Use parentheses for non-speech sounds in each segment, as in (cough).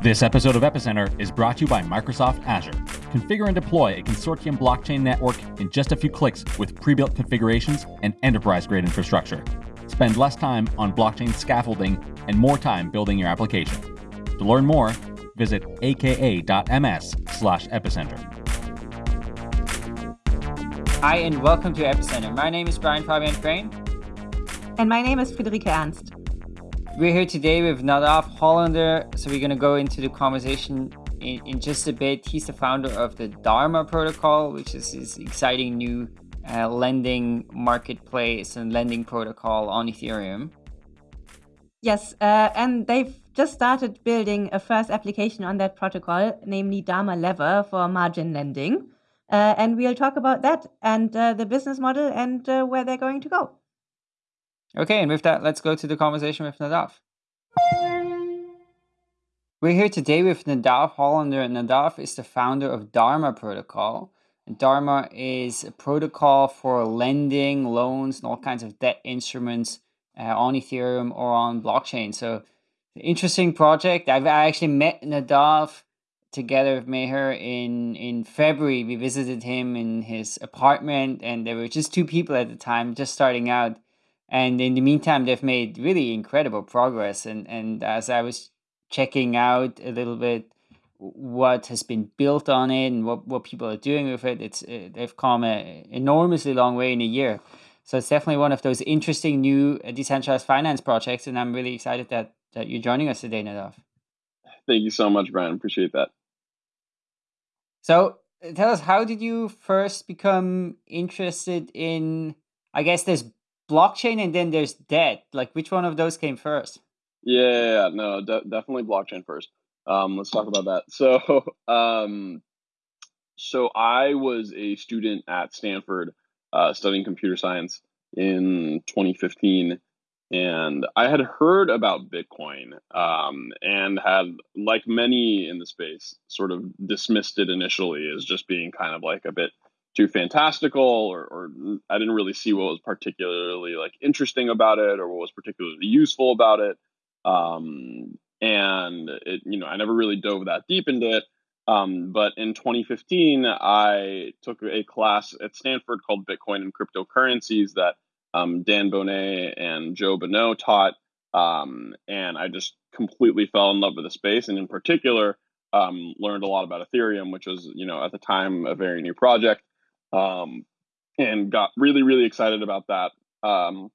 This episode of Epicenter is brought to you by Microsoft Azure. Configure and deploy a consortium blockchain network in just a few clicks with pre built configurations and enterprise grade infrastructure. Spend less time on blockchain scaffolding and more time building your application. To learn more, visit aka.ms slash epicenter. Hi, and welcome to Epicenter. My name is Brian Fabian Crain. And my name is Friederike Ernst. We're here today with Nadav Hollander, so we're going to go into the conversation in, in, just a bit. He's the founder of the Dharma protocol, which is this exciting new uh, lending marketplace and lending protocol on Ethereum. Yes, uh, and they've just started building a first application on that protocol, namely Dharma Lever for margin lending. Uh, and we'll talk about that and uh, the business model and uh, where they're going to go. Okay, and with that, let's go to the conversation with Nadav. We're here today with Nadav Hollander. Nadav is the founder of Dharma Protocol. Dharma is a protocol for lending, loans, and all kinds of debt instruments uh, on Ethereum or on blockchain. So, interesting project. I've actually met Nadav together with Meher in in February. We visited him in his apartment, and there were just two people at the time, just starting out and in the meantime they've made really incredible progress. And and as i was checking out a little bit what has been built on it and what, what people are doing with it it's uh, they've come an enormously long way in a year. So it's definitely one of those interesting new uh, decentralized finance projects and i'm really excited that that you're joining us today nadav. Thank you so much brian. Appreciate that. So tell us how did you first become interested in i guess there's blockchain and then there's debt. Like which one of those came first? Yeah, no, de- definitely blockchain first. Um, let's talk about that. (laughs) So, um, so I was a student at Stanford uh, studying computer science in 2015, and I had heard about Bitcoin um, and had, like many in the space, sort of dismissed it initially as just being kind of like a bit too fantastical or, or I didn't really see what was particularly like interesting about it or what was particularly useful about it. Um, and it, you know, I never really dove that deep into it. Um, but in 2015, I took a class at Stanford called Bitcoin and Cryptocurrencies that um, Dan Boneh and Joe Bonneau taught. Um, and I just completely fell in love with the space. And in particular, um, learned a lot about Ethereum, which was, you know, at the time a very new project um, and got really really excited about that. Um,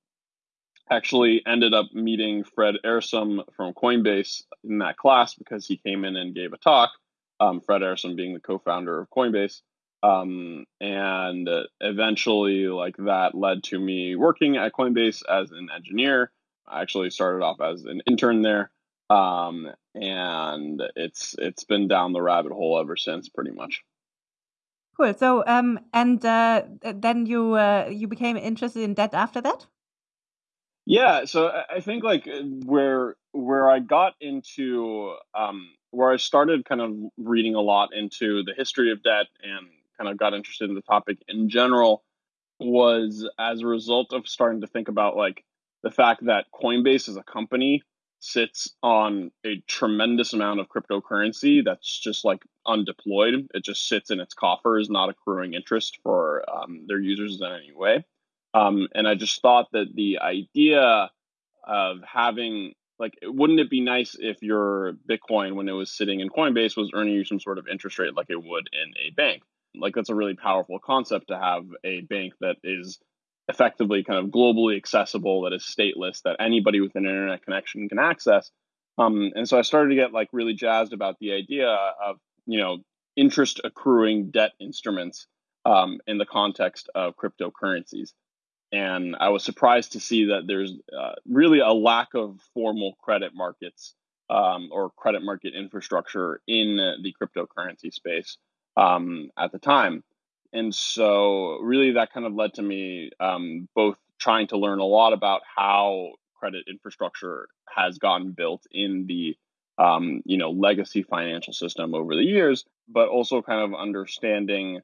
actually ended up meeting Fred Ehrsam from Coinbase in that class because he came in and gave a talk. Um, Fred Ehrsam being the co-founder of Coinbase, um, and eventually, like that led to me working at Coinbase as an engineer. I actually started off as an intern there, um, and it's it's been down the rabbit hole ever since, pretty much. Cool. So, um, and uh, then you uh, you became interested in debt after that. Yeah. So I think like uh, where where I got into um, where I started kind of reading a lot into the history of debt and kind of got interested in the topic in general was as a result of starting to think about like the fact that Coinbase as a company sits on a tremendous amount of cryptocurrency that's just like undeployed. It just sits in its coffers, not accruing interest for um, their users in any way. Um, and I just thought that the idea of having like wouldn't it be nice if your bitcoin when it was sitting in coinbase was earning you some sort of interest rate like it would in a bank like that's a really powerful concept to have a bank that is effectively kind of globally accessible, that is stateless, that anybody with an internet connection can access. Um, and so I started to get like really jazzed about the idea of you know interest accruing debt instruments um, in the context of cryptocurrencies. And I was surprised to see that there's uh, really a lack of formal credit markets um, or credit market infrastructure in the cryptocurrency space um, at the time and so really that kind of led to me um, both trying to learn a lot about how credit infrastructure has gotten built in the um, you know legacy financial system over the years but also kind of understanding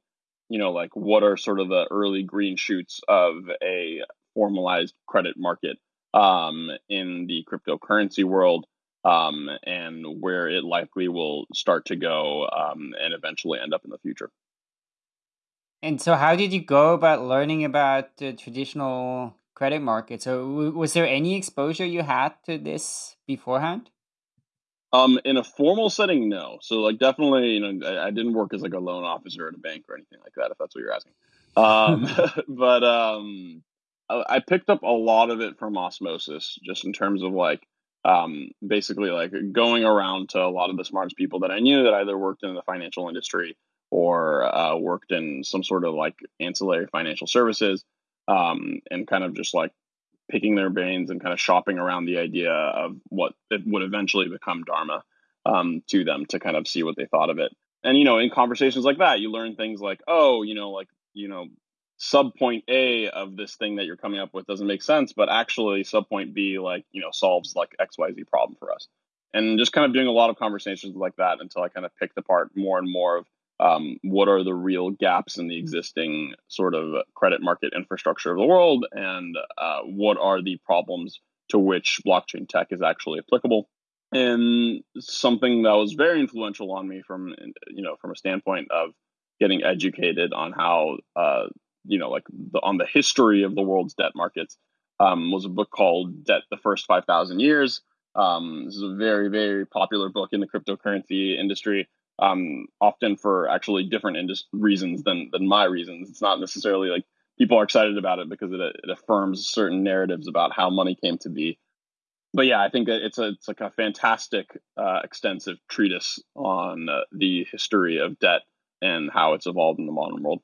you know like what are sort of the early green shoots of a formalized credit market um, in the cryptocurrency world um, and where it likely will start to go um, and eventually end up in the future. And so, how did you go about learning about the traditional credit market? So, w- was there any exposure you had to this beforehand? Um, in a formal setting, no. So, like, definitely, you know, I, I didn't work as like a loan officer at a bank or anything like that. If that's what you're asking. Um, (laughs) (laughs) but um, I, I picked up a lot of it from osmosis, just in terms of like um, basically like going around to a lot of the smartest people that I knew that either worked in the financial industry or uh, worked in some sort of like ancillary financial services um, and kind of just like picking their brains and kind of shopping around the idea of what it would eventually become Dharma um, to them to kind of see what they thought of it. And, you know, in conversations like that, you learn things like, oh, you know, like, you know, sub point A of this thing that you're coming up with doesn't make sense, but actually sub point B, like, you know, solves like XYZ problem for us. And just kind of doing a lot of conversations like that until I kind of picked apart more and more of um, what are the real gaps in the existing sort of credit market infrastructure of the world, and uh, what are the problems to which blockchain tech is actually applicable. And something that was very influential on me from you know from a standpoint of getting educated on how uh, you know like the, on the history of the world's debt markets um, was a book called Debt: The First Five Thousand Years. Um, this is a very very popular book in the cryptocurrency industry um, often for actually different indus- reasons than than my reasons. It's not necessarily like people are excited about it because it, it affirms certain narratives about how money came to be. But yeah, I think that it's a it's like a fantastic, uh, extensive treatise on uh, the history of debt and how it's evolved in the modern world.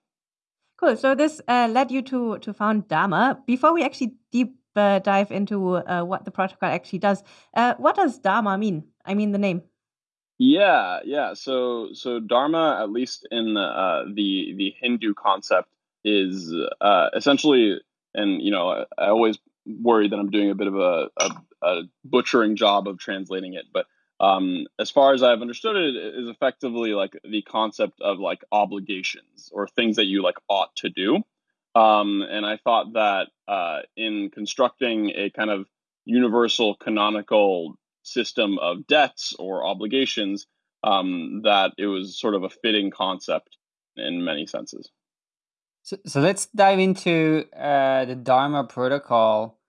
Cool. So this uh, led you to to found Dharma. Before we actually deep uh, dive into uh, what the protocol actually does, uh, what does Dharma mean? I mean the name. Yeah, yeah. So so Dharma, at least in the uh, the the Hindu concept, is uh, essentially, and you know, I, I, always worry that I'm doing a bit of a, a, a butchering job of translating it, but um, as far as I've understood it, it is effectively like the concept of like obligations or things that you like ought to do. Um, and I thought that uh, in constructing a kind of universal canonical system of debts or obligations um, that it was sort of a fitting concept in many senses. So, so let's dive into uh, the Dharma protocol.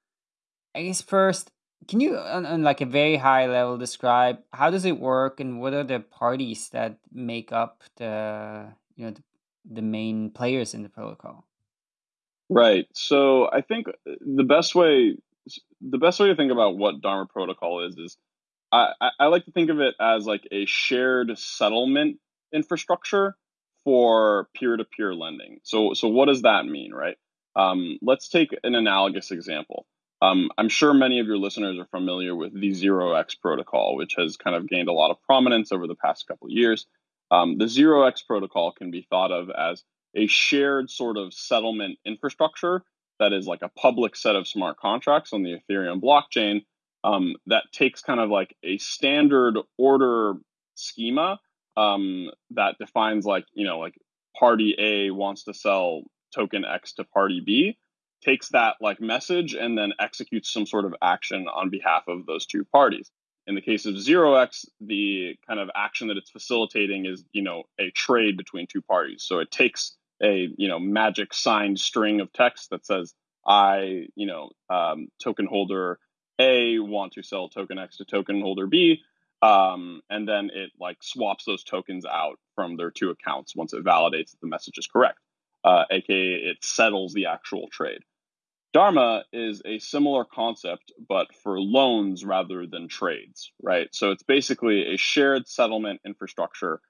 I guess first, can you, on, on like a very high level, describe how does it work and what are the parties that make up the you know the, the main players in the protocol? Right. So I think the best way the best way to think about what Dharma protocol is is I, I like to think of it as like a shared settlement infrastructure for peer-to-peer lending. So so what does that mean, right? Um, let's take an analogous example. Um, I'm sure many of your listeners are familiar with the 0x protocol, which has kind of gained a lot of prominence over the past couple of years. Um, the 0x protocol can be thought of as a shared sort of settlement infrastructure that is like a public set of smart contracts on the Ethereum blockchain um, that takes kind of like a standard order schema um, that defines like you know like party A wants to sell token X to party B, takes that like message and then executes some sort of action on behalf of those two parties. In the case of 0x, the kind of action that it's facilitating is you know a trade between two parties. So it takes a you know magic signed string of text that says I you know um, token holder a want to sell token X to token holder B, um, and then it like swaps those tokens out from their two accounts once it validates that the message is correct, uh, aka it settles the actual trade. Dharma is a similar concept, but for loans rather than trades, right? So it's basically a shared settlement infrastructure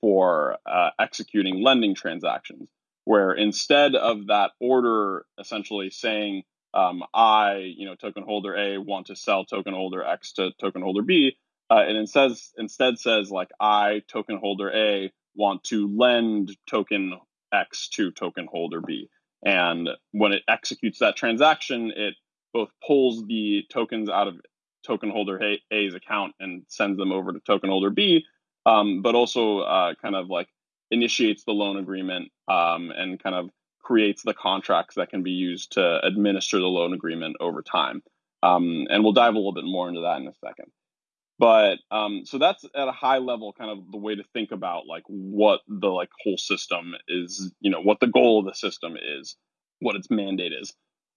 for uh, executing lending transactions, where instead of that order essentially saying, um, I, you know, token holder A want to sell token holder X to token holder B, uh, and it says instead says like I, token holder A, want to lend token X to token holder B. And when it executes that transaction, it both pulls the tokens out of token holder A's account and sends them over to token holder B, um, but also uh, kind of like initiates the loan agreement um, and kind of creates the contracts that can be used to administer the loan agreement over time. Um, and we'll dive a little bit more into that in a second. But um, so that's at a high level, kind of the way to think about like what the like whole system is, you know, what the goal of the system is, what its mandate is.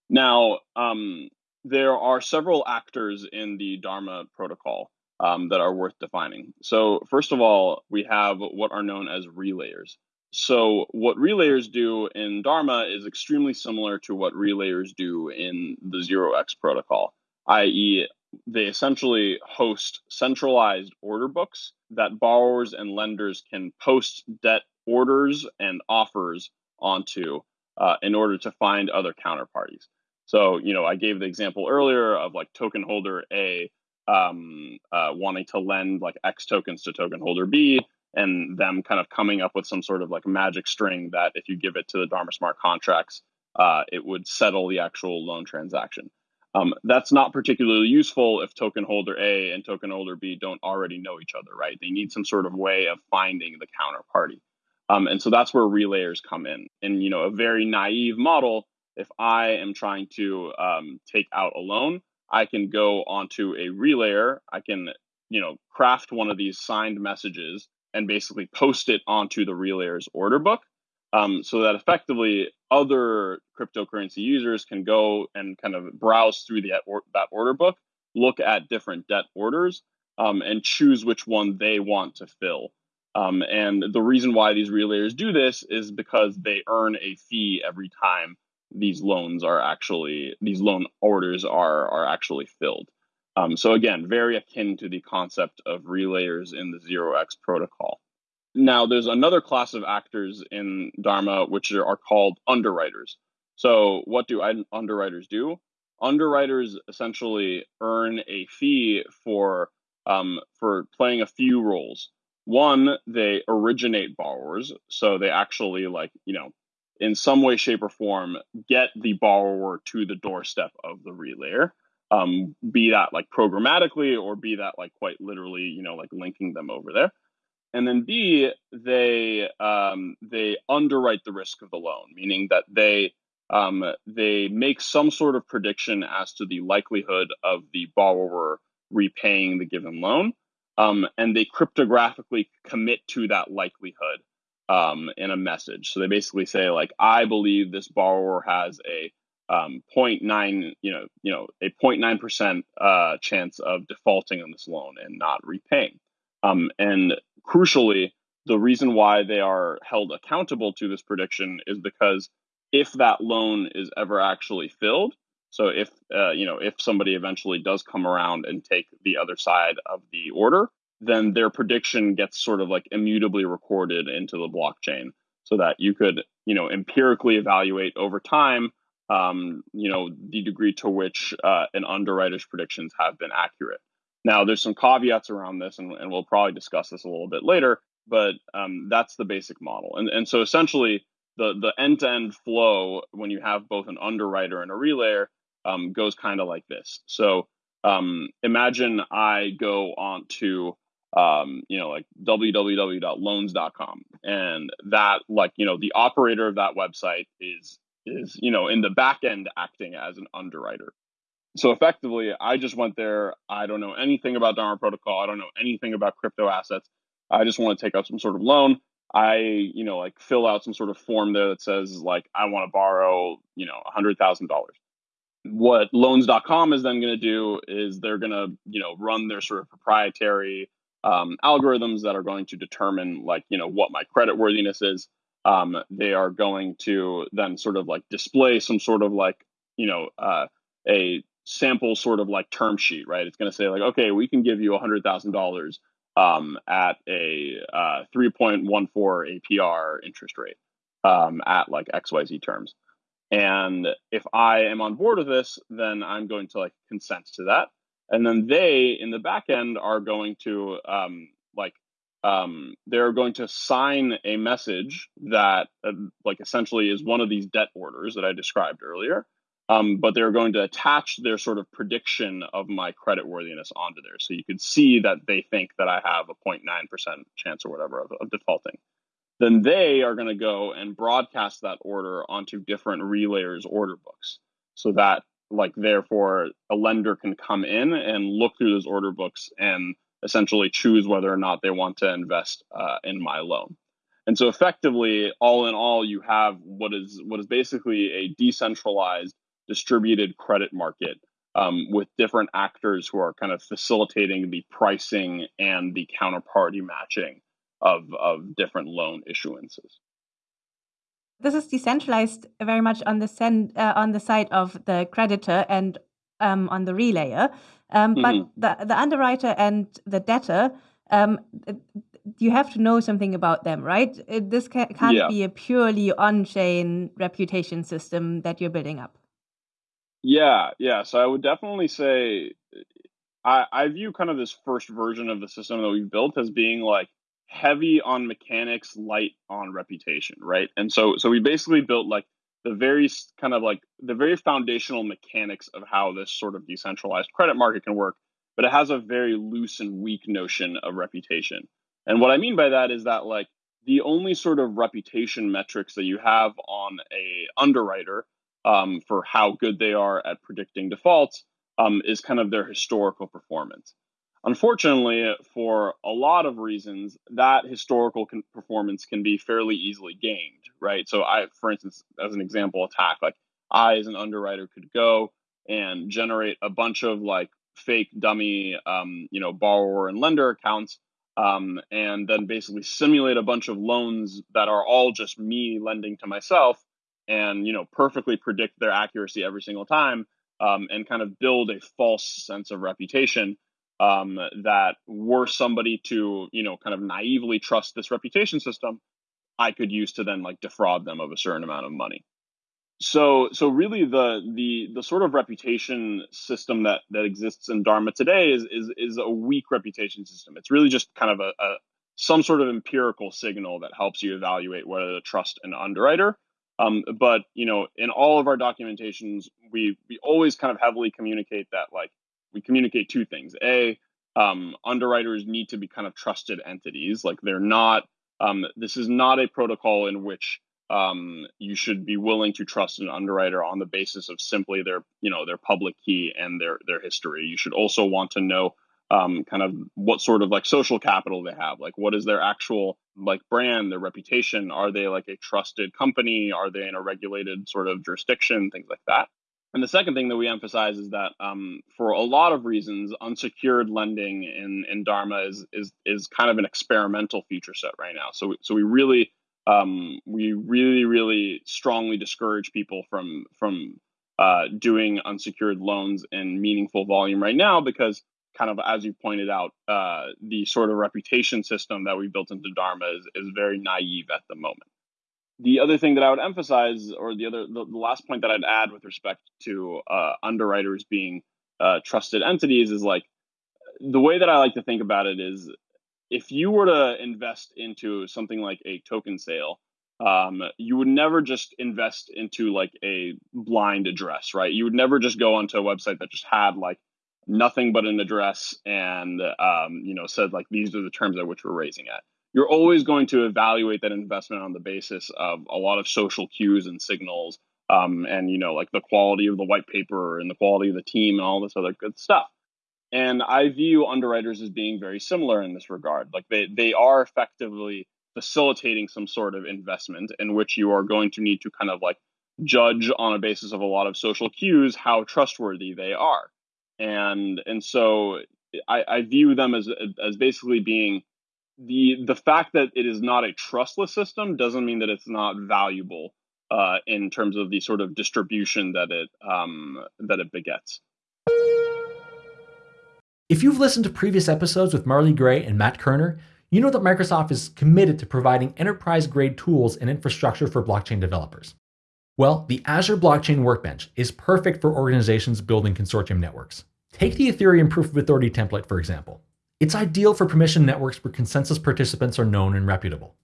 Now, um, there are several actors in the Dharma protocol um, that are worth defining. So, first of all, we have what are known as relayers. So, what relayers do in Dharma is extremely similar to what relayers do in the Zero X protocol, i.e., they essentially host centralized order books that borrowers and lenders can post debt orders and offers onto uh, in order to find other counterparties. So, you know, I gave the example earlier of like token holder A um, uh, wanting to lend like X tokens to token holder B, and them kind of coming up with some sort of like magic string that if you give it to the Dharma smart contracts, uh, it would settle the actual loan transaction. Um, that's not particularly useful if token holder A and token holder B don't already know each other, right? They need some sort of way of finding the counterparty. Um, and so that's where relayers come in. And, you know, a very naive model if I am trying to um, take out a loan, I can go onto a relayer. I can, you know, craft one of these signed messages and basically post it onto the relayer's order book, um, so that effectively other cryptocurrency users can go and kind of browse through the, that order book, look at different debt orders, um, and choose which one they want to fill. Um, and the reason why these relayers do this is because they earn a fee every time these loans are actually these loan orders are are actually filled. Um, so again, very akin to the concept of relayers in the zero X protocol. Now, there's another class of actors in Dharma which are, are called underwriters. So, what do underwriters do? Underwriters essentially earn a fee for um, for playing a few roles. One, they originate borrowers, so they actually like you know in some way, shape, or form get the borrower to the doorstep of the relayer. Um, be that like programmatically or be that like quite literally, you know, like linking them over there. And then B, they um, they underwrite the risk of the loan, meaning that they um, they make some sort of prediction as to the likelihood of the borrower repaying the given loan, um, and they cryptographically commit to that likelihood um, in a message. So they basically say like, I believe this borrower has a um, 0.9, you know, you know, a 0.9 percent uh, chance of defaulting on this loan and not repaying. Um, and crucially, the reason why they are held accountable to this prediction is because if that loan is ever actually filled, so if uh, you know if somebody eventually does come around and take the other side of the order, then their prediction gets sort of like immutably recorded into the blockchain so that you could you know empirically evaluate over time um, you know the degree to which uh, an underwriter's predictions have been accurate now there's some caveats around this and, and we'll probably discuss this a little bit later but um, that's the basic model and, and so essentially the, the end-to-end flow when you have both an underwriter and a relayer um, goes kind of like this so um, imagine i go on to um, you know, like www.loans.com. And that, like, you know, the operator of that website is, is, you know, in the back end acting as an underwriter. So effectively, I just went there. I don't know anything about Dharma Protocol. I don't know anything about crypto assets. I just want to take out some sort of loan. I, you know, like fill out some sort of form there that says, like, I want to borrow, you know, a $100,000 what loans.com is then going to do is they're going to you know run their sort of proprietary um, algorithms that are going to determine like you know what my credit worthiness is um, they are going to then sort of like display some sort of like you know uh, a sample sort of like term sheet right? It's going to say like okay we can give you a hundred thousand dollars um, at a uh, 3.14 apr interest rate um, at like xyz terms. And if i am on board with this then i'm going to like consent to that. And then they in the back end are going to um, like um, they're going to sign a message that uh, like essentially is one of these debt orders that i described earlier um, but they're going to attach their sort of prediction of my credit worthiness onto there. So you can see that they think that i have a 0.9% chance or whatever of, of defaulting. Then they are going to go and broadcast that order onto different relayers order books so that like therefore a lender can come in and look through those order books and essentially choose whether or not they want to invest uh, in my loan. And so effectively, all in all, you have what is what is basically a decentralized distributed credit market um, with different actors who are kind of facilitating the pricing and the counterparty matching of, of different loan issuances. This is decentralized very much on the uh, on the side of the creditor and um, on the relayer, um, mm-hmm. but the the underwriter and the debtor um, you have to know something about them, right? It, this ca- can't yeah. be a purely on-chain reputation system that you're building up. Yeah, yeah. So I would definitely say I, I view kind of this first version of the system that we've built as being like heavy on mechanics, light on reputation, right? And so so we basically built like the very kind of like the very foundational mechanics of how this sort of decentralized credit market can work, but it has a very loose and weak notion of reputation. And what I mean by that is that like the only sort of reputation metrics that you have on a underwriter um, for how good they are at predicting defaults um, is kind of their historical performance. Unfortunately, for a lot of reasons, that historical con- performance can be fairly easily gamed, right? So, I, for instance, as an example attack, like I, as an underwriter, could go and generate a bunch of like fake dummy, um, you know, borrower and lender accounts, um, and then basically simulate a bunch of loans that are all just me lending to myself and you know perfectly predict their accuracy every single time um, and kind of build a false sense of reputation um, that were somebody to you know kind of naively trust this reputation system i could use to then like defraud them of a certain amount of money. So so really the the the sort of reputation system that that exists in dharma today is is is a weak reputation system. It's really just kind of a, a some sort of empirical signal that helps you evaluate whether to trust an underwriter. Um, but you know, in all of our documentations, we we always kind of heavily communicate that like we communicate two things. A, um, underwriters need to be kind of trusted entities. Like they're not. Um, this is not a protocol in which um, you should be willing to trust an underwriter on the basis of simply their you know their public key and their their history. You should also want to know um, kind of what sort of like social capital they have. Like, what is their actual like brand, their reputation? Are they like a trusted company? Are they in a regulated sort of jurisdiction? Things like that. And the second thing that we emphasize is that um, for a lot of reasons, unsecured lending in, in Dharma is, is is kind of an experimental feature set right now. So so we really um, we really really strongly discourage people from from uh, doing unsecured loans in meaningful volume right now because kind of as you pointed out, uh, the sort of reputation system that we built into Dharma is, is very naive at the moment. The other thing that I would emphasize, or the other, the, the last point that I'd add with respect to uh, underwriters being uh, trusted entities is like the way that I like to think about it is if you were to invest into something like a token sale, um, you would never just invest into like a blind address, right? You would never just go onto a website that just had like nothing but an address and um, you know said like these are the terms at which we're raising at you're always going to evaluate that investment on the basis of a lot of social cues and signals um, and you know like the quality of the white paper and the quality of the team and all this other good stuff. And i view underwriters as being very similar in this regard. Like they, they are effectively facilitating some sort of investment in which you are going to need to kind of like judge on a basis of a lot of social cues how trustworthy they are. And and so I, I view them as as basically being the the fact that it is not a trustless system doesn't mean that it's not valuable uh, in terms of the sort of distribution that it um, that it begets. If you've listened to previous episodes with Marley Gray and Matt Kerner, you know that Microsoft is committed to providing enterprise grade tools and infrastructure for blockchain developers. Well, the Azure Blockchain Workbench is perfect for organizations building consortium networks. Take the Ethereum Proof of Authority template, for example. It's ideal for permission networks where consensus participants are known and reputable.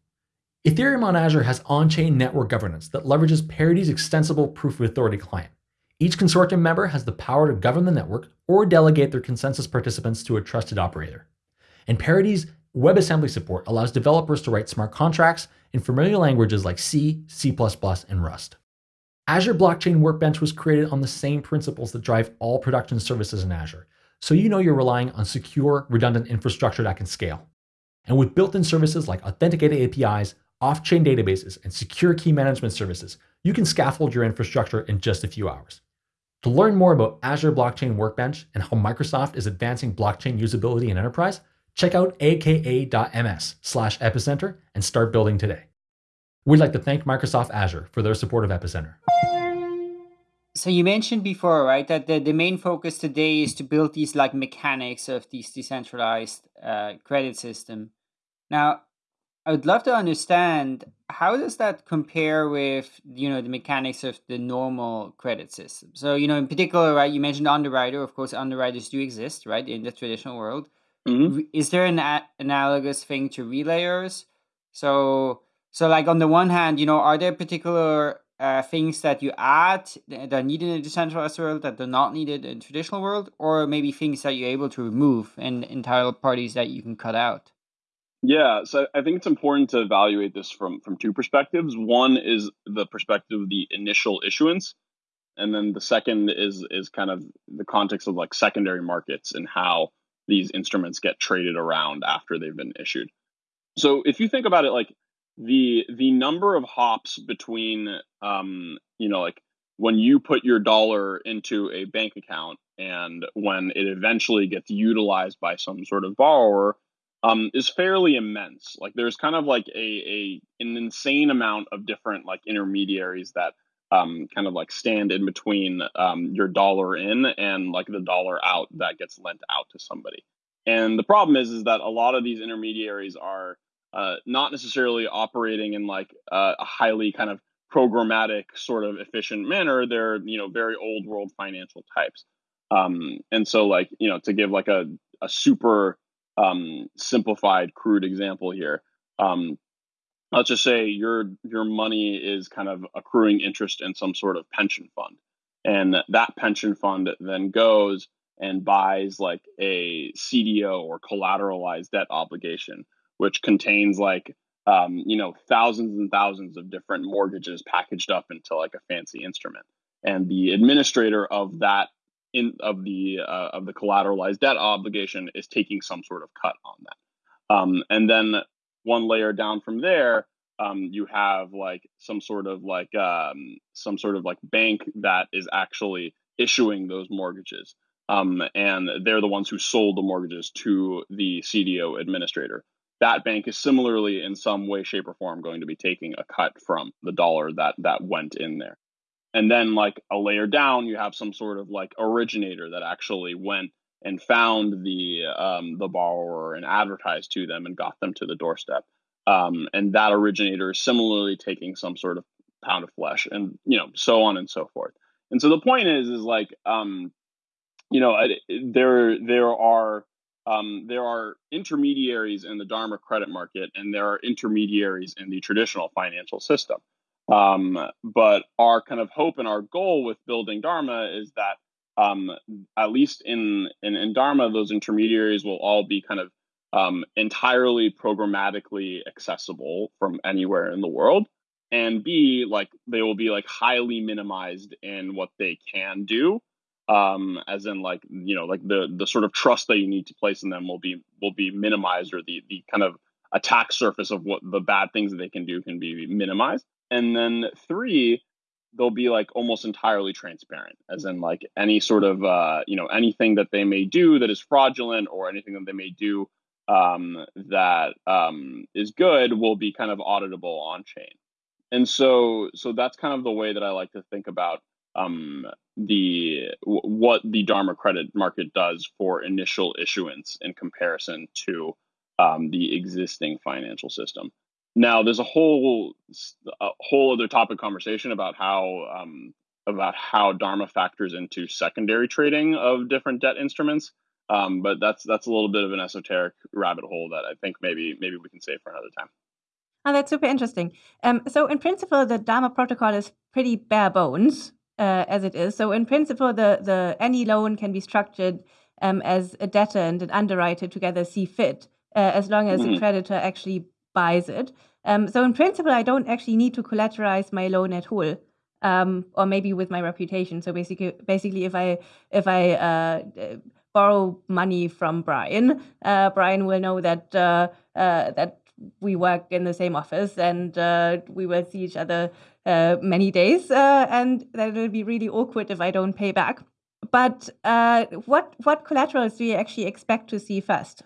Ethereum on Azure has on-chain network governance that leverages Parity's extensible Proof of Authority client. Each consortium member has the power to govern the network or delegate their consensus participants to a trusted operator. And Parity's WebAssembly support allows developers to write smart contracts in familiar languages like C, C++, and Rust. Azure Blockchain Workbench was created on the same principles that drive all production services in Azure, so you know you're relying on secure, redundant infrastructure that can scale. And with built in services like authenticated APIs, off chain databases, and secure key management services, you can scaffold your infrastructure in just a few hours. To learn more about Azure Blockchain Workbench and how Microsoft is advancing blockchain usability in enterprise, check out aka.ms slash epicenter and start building today. We'd like to thank Microsoft Azure for their support of Epicenter. So you mentioned before, right, that the, the main focus today is to build these like mechanics of these decentralized uh, credit system. Now, I would love to understand how does that compare with you know the mechanics of the normal credit system. So you know, in particular, right, you mentioned underwriter. Of course, underwriters do exist, right, in the traditional world. Mhm. Is there an a- analogous thing to relayers? So so like on the one hand, you know, are there particular uh, things that you add that are needed in a decentralized world that are not needed in traditional world, or maybe things that you're able to remove and entire parties that you can cut out? Yeah, so I think it's important to evaluate this from from two perspectives. One is the perspective of the initial issuance, and then the second is is kind of the context of like secondary markets and how these instruments get traded around after they've been issued. So if you think about it, like the the number of hops between um, you know like when you put your dollar into a bank account and when it eventually gets utilized by some sort of borrower um, is fairly immense. Like there's kind of like a, a an insane amount of different like intermediaries that um, kind of like stand in between um, your dollar in and like the dollar out that gets lent out to somebody. And the problem is is that a lot of these intermediaries are uh, not necessarily operating in like uh, a highly kind of programmatic sort of efficient manner. They're you know very old world financial types. Um, and so like you know to give like a a super um, simplified, crude example here. Um, let's just say your your money is kind of accruing interest in some sort of pension fund, and that pension fund then goes and buys like a CDO or collateralized debt obligation, which contains like um, you know thousands and thousands of different mortgages packaged up into like a fancy instrument. And the administrator of that in of the uh, of the collateralized debt obligation is taking some sort of cut on that. Um, and then one layer down from there, um, you have like some sort of like um, some sort of like bank that is actually issuing those mortgages. Um, and they're the ones who sold the mortgages to the CDO administrator. That bank is similarly, in some way, shape, or form, going to be taking a cut from the dollar that that went in there. And then like a layer down you have some sort of like originator that actually went and found the um, the borrower and advertised to them and got them to the doorstep. Um, and that originator is similarly taking some sort of pound of flesh and you know so on and so forth. And so the point is is like um, you know there there are um, there are intermediaries in the dharma credit market and there are intermediaries in the traditional financial system um, but our kind of hope and our goal with building Dharma is that um, at least in, in, in Dharma, those intermediaries will all be kind of um, entirely programmatically accessible from anywhere in the world. And B, like they will be like highly minimized in what they can do. Um, as in like, you know, like the the sort of trust that you need to place in them will be will be minimized or the the kind of attack surface of what the bad things that they can do can be minimized. And then three they'll be like almost entirely transparent as in like any sort of uh, you know anything that they may do that is fraudulent or anything that they may do um, that um, is good will be kind of auditable on chain and so so that's kind of the way that i like to think about um, the w- what the dharma credit market does for initial issuance in comparison to um, the existing financial system now, there's a whole a whole other topic conversation about how um, about how Dharma factors into secondary trading of different debt instruments. Um, but that's that's a little bit of an esoteric rabbit hole that I think maybe maybe we can save for another time. Oh, that's super interesting. Um, so, in principle, the Dharma protocol is pretty bare bones uh, as it is. So, in principle, the the any loan can be structured um, as a debtor and an underwriter together see fit, uh, as long as Mhm. the creditor actually buys it. Um, so in principle, I don't actually need to collateralize my loan at all, um, or maybe with my reputation. So basically, basically, if I if I uh, borrow money from Brian, uh, Brian will know that uh, uh, that we work in the same office and uh, we will see each other uh, many days, uh, and that it'll be really awkward if I don't pay back. But what what collaterals do you actually expect to see first?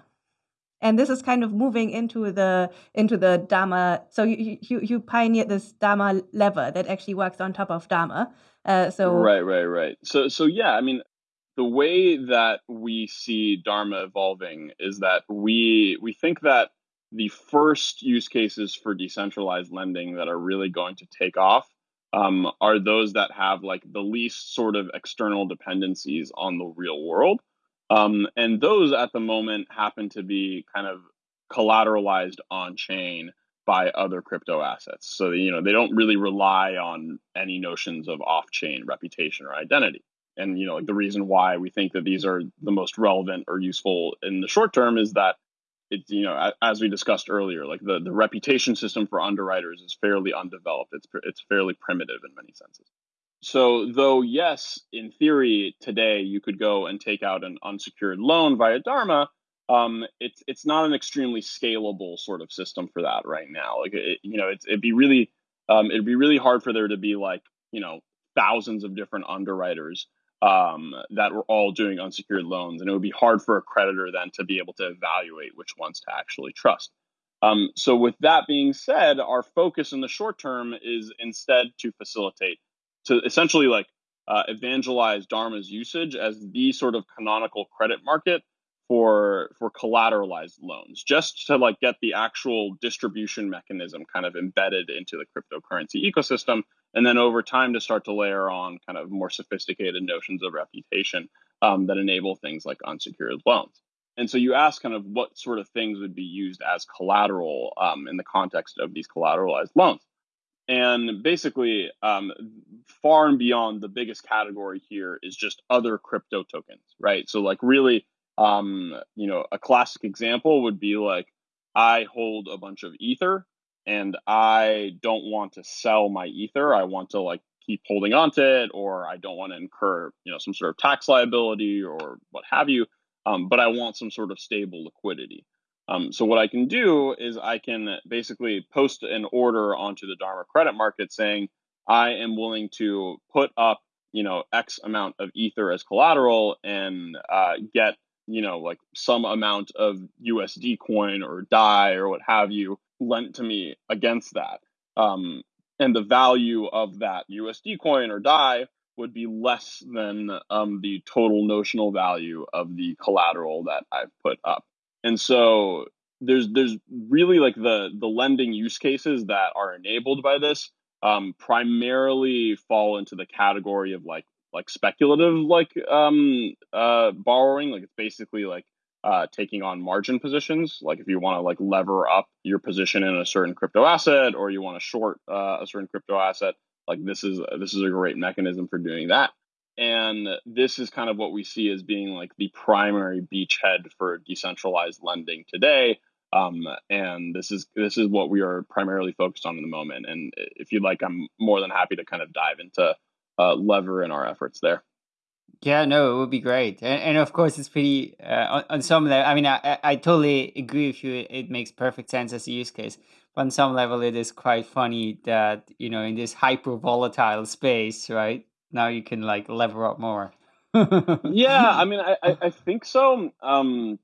and this is kind of moving into the into the Dharma. So you you, you pioneered this Dharma lever that actually works on top of Dharma. Uh, so right, right, right. So so yeah, I mean, the way that we see Dharma evolving is that we we think that the first use cases for decentralized lending that are really going to take off um, are those that have like the least sort of external dependencies on the real world. Um, and those at the moment happen to be kind of collateralized on chain by other crypto assets. So, you know, they don't really rely on any notions of off chain reputation or identity. And, you know, like the reason why we think that these are the most relevant or useful in the short term is that it's, you know, as we discussed earlier, like the, the reputation system for underwriters is fairly undeveloped. It's, it's fairly primitive in many senses. So, though, yes, in theory, today you could go and take out an unsecured loan via Dharma, um, it's it's not an extremely scalable sort of system for that right now. Like, it, you know, it's, it'd be really um, it'd be really hard for there to be like you know thousands of different underwriters um, that were all doing unsecured loans, and it would be hard for a creditor then to be able to evaluate which ones to actually trust. Um, so, with that being said, our focus in the short term is instead to facilitate to essentially like uh, evangelize Dharma's usage as the sort of canonical credit market for for collateralized loans, just to like get the actual distribution mechanism kind of embedded into the cryptocurrency ecosystem, and then over time to start to layer on kind of more sophisticated notions of reputation um, that enable things like unsecured loans. And so you ask kind of what sort of things would be used as collateral um, in the context of these collateralized loans. And basically, um, far and beyond the biggest category here is just other crypto tokens, right? So, like, really, um, you know, a classic example would be like, I hold a bunch of Ether and I don't want to sell my Ether. I want to like keep holding on to it, or I don't want to incur, you know, some sort of tax liability or what have you. Um, but I want some sort of stable liquidity. Um, so what I can do is I can basically post an order onto the Dharma credit market saying I am willing to put up you know X amount of Ether as collateral and uh, get you know like some amount of USD coin or DAI or what have you lent to me against that. Um, and the value of that USD coin or DAI would be less than um, the total notional value of the collateral that I've put up and so there's there's really like the the lending use cases that are enabled by this um, primarily fall into the category of like like speculative like um, uh, borrowing like it's basically like uh, taking on margin positions like if you want to like lever up your position in a certain crypto asset or you want to short uh, a certain crypto asset like this is this is a great mechanism for doing that and this is kind of what we see as being like the primary beachhead for decentralized lending today. Um, and this is this is what we are primarily focused on in the moment. And if you'd like, I'm more than happy to kind of dive into uh, lever in our efforts there. Yeah, no, it would be great, and, and of course, it's pretty uh, on, on some level. I mean, I, I totally agree with you. It makes perfect sense as a use case, but on some level, it is quite funny that you know in this hyper volatile space, right? now you can like lever up more. yeah, I (laughs) mean, I, I, think so. Um,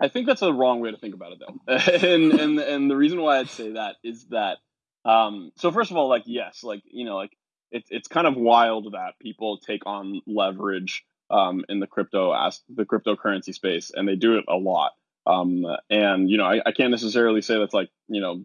I think that's a wrong way to think about it, though. (laughs) and and and the reason why I'd say that is that, um, so first of all, like yes, like you know, like it's it's kind of wild that people take on leverage um, in the crypto as the cryptocurrency space, and they do it a lot. Um, and you know, I, I can't necessarily say that's like you know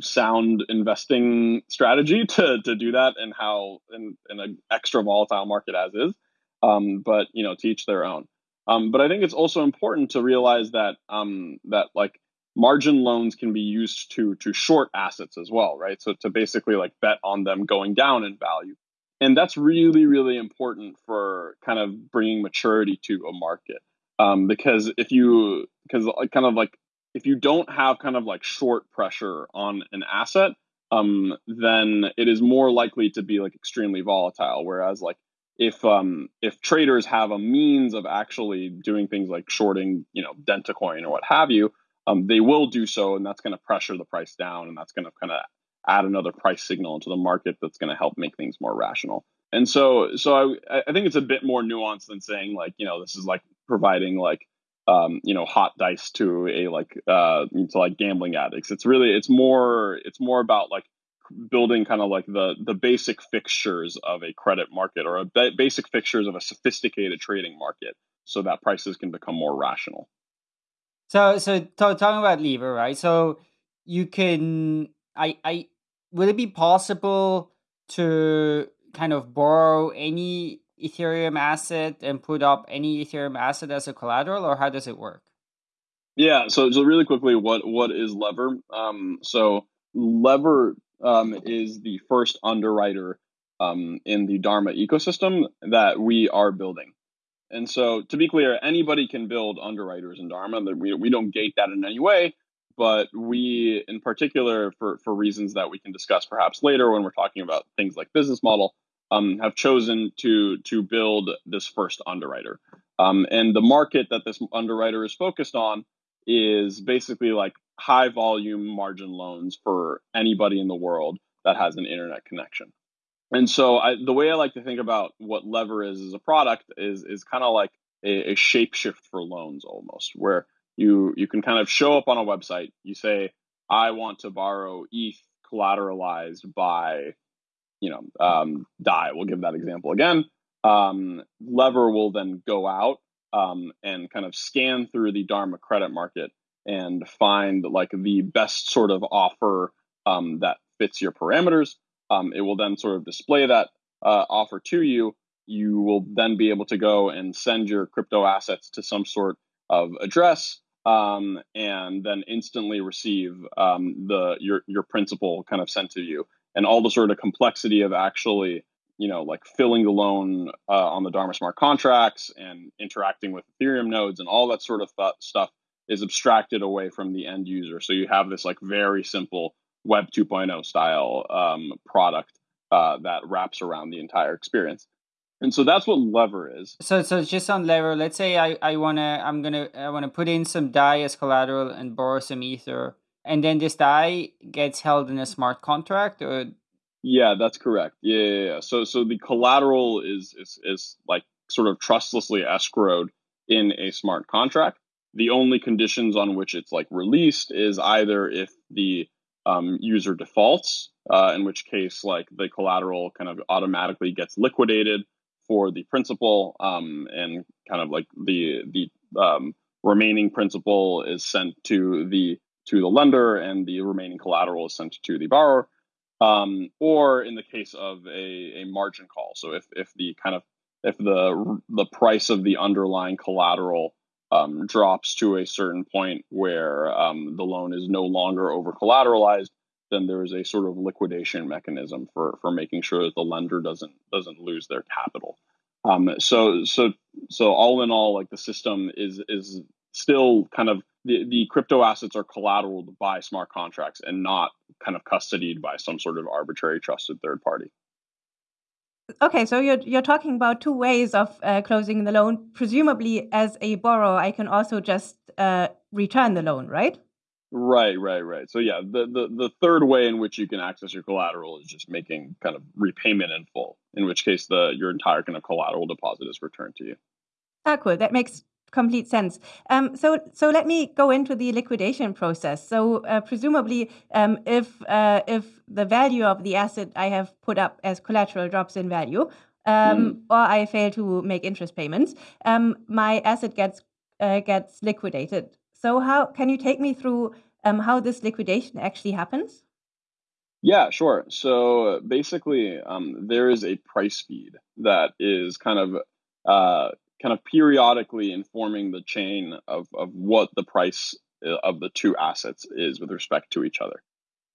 sound investing strategy to to do that and how in, in an extra volatile market as is. Um, but you know, teach their own. Um, but I think it's also important to realize that um, that like margin loans can be used to to short assets as well, right? So to basically like bet on them going down in value, and that's really really important for kind of bringing maturity to a market. Um, because if you because kind of like if you don't have kind of like short pressure on an asset um, then it is more likely to be like extremely volatile. Whereas like if um, if traders have a means of actually doing things like shorting, you know, Dentacoin or what have you, um, they will do so, and that's going to pressure the price down, and that's going to kind of add another price signal into the market that's going to help make things more rational. And so, so I, I think it's a bit more nuanced than saying like, you know, this is like providing like, um, you know, hot dice to a like uh, to like gambling addicts. It's really, it's more, it's more about like building kind of like the the basic fixtures of a credit market or a ba- basic fixtures of a sophisticated trading market so that prices can become more rational so so t- talking about lever right? So you can i i would it be possible to kind of borrow any ethereum asset and put up any ethereum asset as a collateral or how does it work? Yeah so so really quickly what what is lever? Um so lever um, is the first underwriter um, in the Dharma ecosystem that we are building. And so, to be clear, anybody can build underwriters in Dharma. We, we don't gate that in any way, but we, in particular, for, for reasons that we can discuss perhaps later when we're talking about things like business model, um, have chosen to to build this first underwriter. Um, and the market that this underwriter is focused on is basically like high volume margin loans for anybody in the world that has an internet connection. And so I, the way I like to think about what Lever is as a product is is kind of like a, a shapeshift for loans almost, where you you can kind of show up on a website, you say, I want to borrow ETH collateralized by, you know, um, DAI. We'll give that example again. Um, Lever will then go out um, and kind of scan through the Dharma credit market and find like the best sort of offer um, that fits your parameters. Um, it will then sort of display that uh, offer to you. You will then be able to go and send your crypto assets to some sort of address um, and then instantly receive um, the your your principal kind of sent to you and all the sort of complexity of actually you know, like filling the loan uh, on the Dharma smart contracts and interacting with Ethereum nodes and all that sort of th- stuff is abstracted away from the end user. So you have this like very simple Web 2.0 style um, product uh, that wraps around the entire experience. And so that's what Lever is. So so just on Lever, let's say I, I wanna I'm gonna I wanna put in some DAI as collateral and borrow some Ether, and then this DAI gets held in a smart contract, or yeah, that's correct. Yeah, yeah, yeah. So so the collateral is is is like sort of trustlessly escrowed in a smart contract. The only conditions on which it's like released is either if the um, user defaults, uh, in which case like the collateral kind of automatically gets liquidated for the principal, um, and kind of like the the um, remaining principal is sent to the to the lender, and the remaining collateral is sent to the borrower um, or in the case of a, a margin call. So if, if the kind of if the the price of the underlying collateral um, drops to a certain point where um, the loan is no longer over collateralized, then there is a sort of liquidation mechanism for for making sure that the lender doesn't doesn't lose their capital. Um, so so so all in all, like the system is is still kind of the, the crypto assets are collateral by smart contracts and not kind of custodied by some sort of arbitrary trusted third party. Okay, so you're you're talking about two ways of uh, closing the loan. Presumably, as a borrower, I can also just uh, return the loan, right? Right, right, right. So yeah, the, the the third way in which you can access your collateral is just making kind of repayment in full. In which case, the your entire kind of collateral deposit is returned to you. Ah, cool. That makes complete sense. Um, so, so let me go into the liquidation process. So, uh, presumably, um, if uh, if the value of the asset I have put up as collateral drops in value, um, mm. or I fail to make interest payments, um, my asset gets uh, gets liquidated. So, how can you take me through um, how this liquidation actually happens? Yeah, sure. So basically, um, there is a price feed that is kind of uh, kind of periodically informing the chain of, of what the price uh, of the two assets is with respect to each other.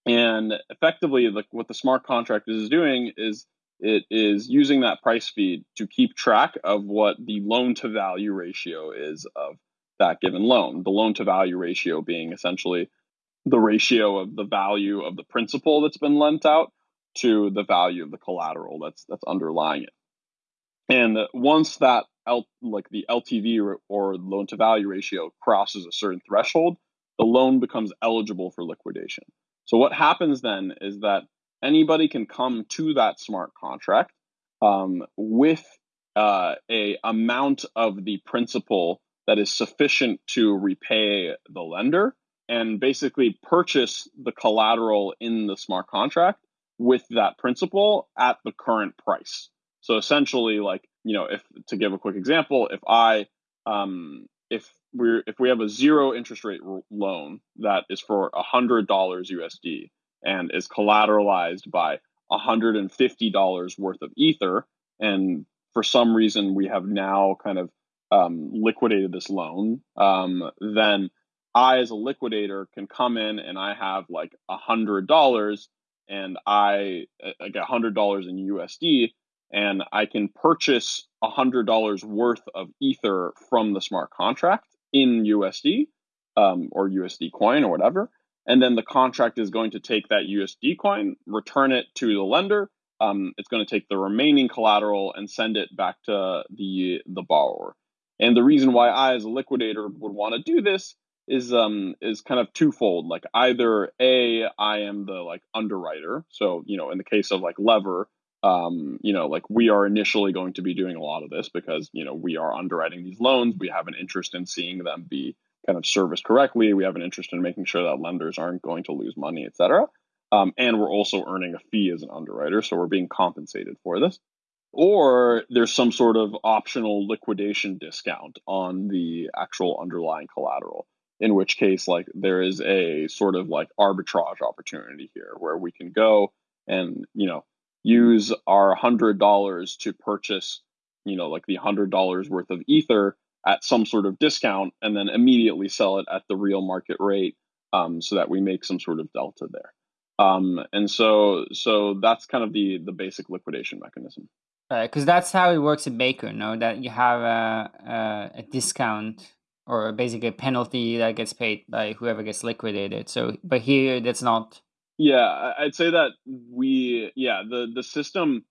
And effectively, like what the smart contract is doing is it is using that price feed to keep track of what the loan to value ratio is of that given loan. The loan to value ratio being essentially the ratio of the value of the principal that's been lent out to the value of the collateral that's that's underlying it. And once that L, like the LTV or, loan to value ratio crosses a certain threshold, the loan becomes eligible for liquidation. So what happens then is that anybody can come to that smart contract um, with uh, a amount of the principal that is sufficient to repay the lender and basically purchase the collateral in the smart contract with that principal at the current price. So essentially, like you know, if to give a quick example, if I um, if we're if we have a zero interest rate loan that is for a hundred dollars USD and is collateralized by a hundred and fifty dollars worth of ether, and for some reason we have now kind of um, liquidated this loan, um, then I as a liquidator can come in and I have like a hundred dollars and I, get a hundred dollars in USD and I can purchase a hundred dollars worth of ether from the smart contract in USD um, or USD coin or whatever. And then the contract is going to take that USD coin, return it to the lender. Um, it's going to take the remaining collateral and send it back to the the borrower. And the reason why I, as a liquidator, would want to do this is um is kind of twofold. Like either a I am the like underwriter, so you know in the case of like Lever, um, you know, like we are initially going to be doing a lot of this because, you know, we are underwriting these loans. We have an interest in seeing them be kind of serviced correctly. We have an interest in making sure that lenders aren't going to lose money, et cetera. Um, and we're also earning a fee as an underwriter. So we're being compensated for this. Or there's some sort of optional liquidation discount on the actual underlying collateral, in which case, like, there is a sort of like arbitrage opportunity here where we can go and, you know, use our hundred dollars to purchase, you know, like the hundred dollars worth of ether at some sort of discount, and then immediately sell it at the real market rate, um, so that we make some sort of delta there. Um, and so, so that's kind of the the basic liquidation mechanism. Right, because that's how it works in Maker. No, that you have a, a, a discount or basically a penalty that gets paid by whoever gets liquidated. So, but here that's not yeah, I'd say that we yeah the the system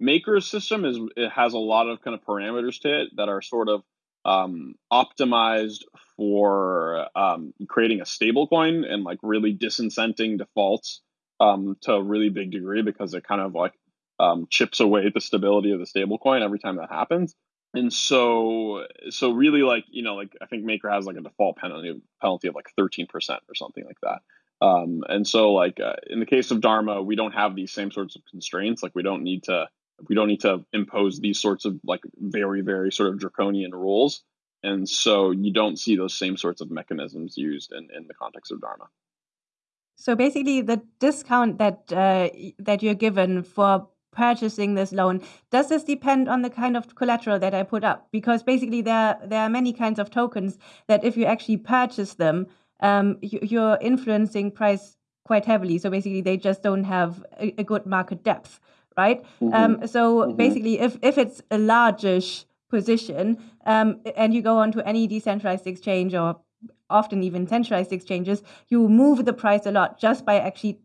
maker's system is it has a lot of kind of parameters to it that are sort of um, optimized for um, creating a stable coin and like really disincenting defaults um, to a really big degree because it kind of like um, chips away the stability of the stable coin every time that happens. And so, so really, like you know, like I think Maker has like a default penalty penalty of like thirteen percent or something like that. Um, and so, like uh, in the case of Dharma, we don't have these same sorts of constraints. Like we don't need to we don't need to impose these sorts of like very very sort of draconian rules. And so you don't see those same sorts of mechanisms used in, in the context of Dharma. So basically, the discount that uh, that you're given for purchasing this loan does this depend on the kind of collateral that I put up? Because basically, there there are many kinds of tokens that if you actually purchase them, um, you, are influencing price quite heavily. So basically, they just don't have a, a good market depth, right? Mm-hmm. Um, so mm-hmm. basically, if if it's a largish position um, and you go onto any decentralized exchange or often even centralized exchanges, you move the price a lot just by actually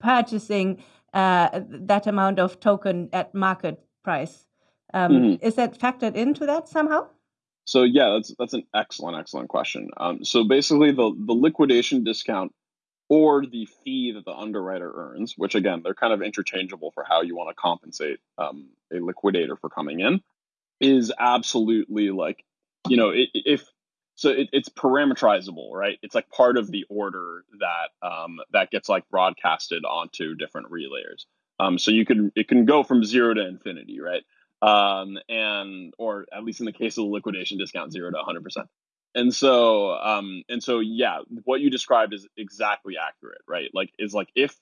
purchasing uh, that amount of token at market price. Um, mm-hmm. Is that factored into that somehow? So yeah, that's that's an excellent excellent question. Um, so basically, the the liquidation discount or the fee that the underwriter earns, which again they're kind of interchangeable for how you want to compensate um, a liquidator for coming in, is absolutely like you know it, if so it, it's parameterizable, right? It's like part of the order that um, that gets like broadcasted onto different relayers. Um, so you can it can go from zero to infinity, right? Um, and or at least in the case of the liquidation discount, zero to 100 percent. And so, um, and so, yeah, what you described is exactly accurate, right? Like, is like if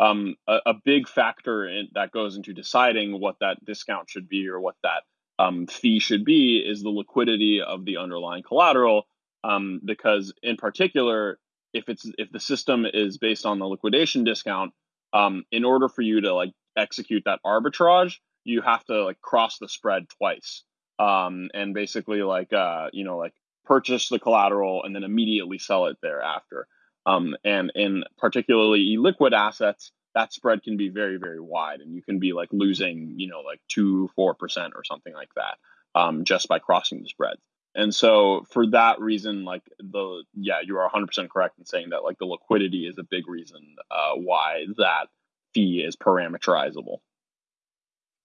um, a, a big factor in, that goes into deciding what that discount should be or what that um, fee should be is the liquidity of the underlying collateral. Um, because in particular, if it's if the system is based on the liquidation discount, um, in order for you to like execute that arbitrage, you have to like cross the spread twice um, and basically like uh, you know like purchase the collateral and then immediately sell it thereafter. Um, and in particularly liquid assets that spread can be very very wide and you can be like losing you know like 2 4% or something like that um, just by crossing the spreads and so for that reason like the yeah you are 100% correct in saying that like the liquidity is a big reason uh, why that fee is parameterizable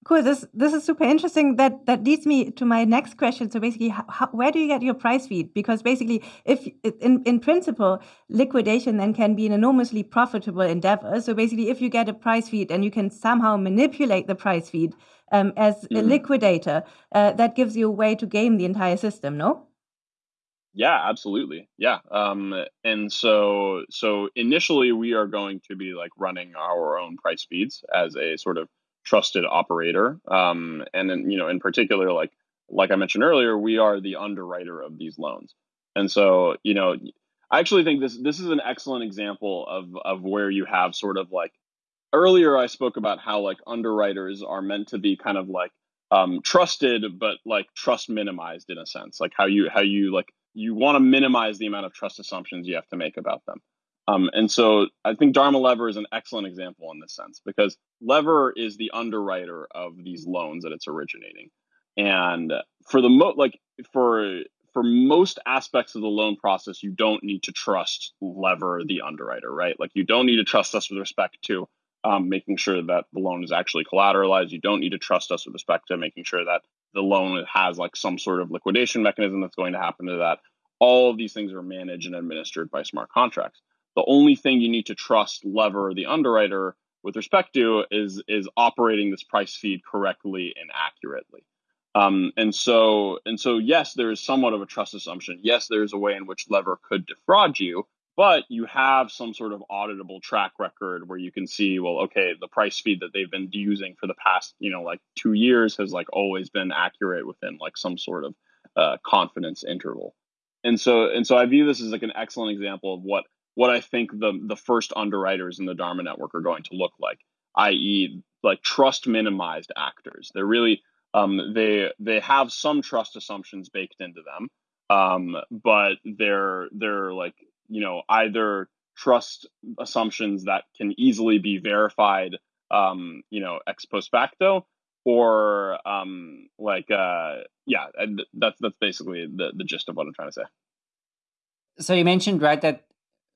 Cool. This this is super interesting. That that leads me to my next question. So basically, how, where do you get your price feed? Because basically, if in in principle, liquidation then can be an enormously profitable endeavor. So basically, if you get a price feed and you can somehow manipulate the price feed um, as mm-hmm. a liquidator, uh, that gives you a way to game the entire system. No. Yeah, absolutely. Yeah. Um, and so so initially we are going to be like running our own price feeds as a sort of trusted operator. Um, and then, you know, in particular, like like I mentioned earlier, we are the underwriter of these loans. And so, you know, I actually think this this is an excellent example of of where you have sort of like earlier I spoke about how like underwriters are meant to be kind of like um, trusted, but like trust minimized in a sense, like how you how you like you want to minimize the amount of trust assumptions you have to make about them. Um, and so I think Dharma Lever is an excellent example in this sense because Lever is the underwriter of these loans that it's originating. And for the mo like for for most aspects of the loan process, you don't need to trust Lever, the underwriter, right? Like you don't need to trust us with respect to um, making sure that the loan is actually collateralized. You don't need to trust us with respect to making sure that the loan has like some sort of liquidation mechanism that's going to happen to that. All of these things are managed and administered by smart contracts. The only thing you need to trust lever the underwriter with respect to is is operating this price feed correctly and accurately. Um, and so and so yes, there is somewhat of a trust assumption. Yes, there is a way in which lever could defraud you, but you have some sort of auditable track record where you can see, well, okay, the price feed that they've been using for the past, you know, like two years has like always been accurate within like some sort of uh, confidence interval. And so and so I view this as like an excellent example of what what I think the the first underwriters in the Dharma network are going to look like, i.e., like trust minimized actors. They're really um, they they have some trust assumptions baked into them, um, but they're they're like you know either trust assumptions that can easily be verified, um, you know, ex post facto, or um, like uh, yeah, that's that's basically the the gist of what I'm trying to say. So you mentioned right that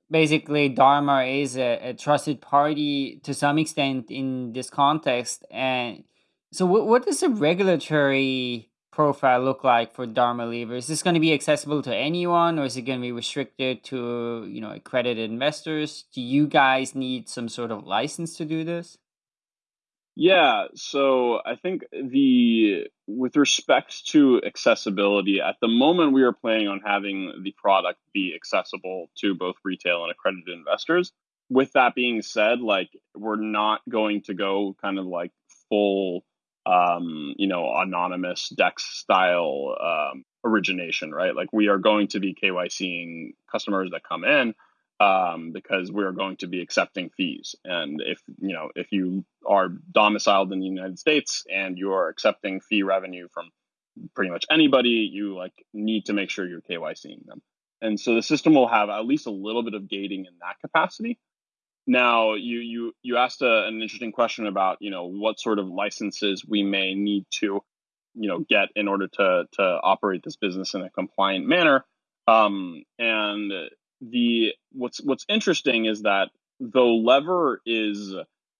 basically Dharma is a, a, trusted party to some extent in this context. And so, what, what does the regulatory profile look like for Dharma Lever? Is this going to be accessible to anyone, or is it going to be restricted to you know accredited investors? Do you guys need some sort of license to do this? Yeah, so I think the with respect to accessibility, at the moment we are planning on having the product be accessible to both retail and accredited investors. With that being said, like we're not going to go kind of like full um, you know, anonymous DEX style um, origination, right? Like we are going to be KYCing customers that come in um, because we're going to be accepting fees. And if you know if you are domiciled in the United States and you are accepting fee revenue from pretty much anybody, you like need to make sure you're KYCing them. And so the system will have at least a little bit of gating in that capacity. Now, you you you asked a, an interesting question about you know what sort of licenses we may need to you know get in order to to operate this business in a compliant manner. Um, and the what's what's interesting is that though lever is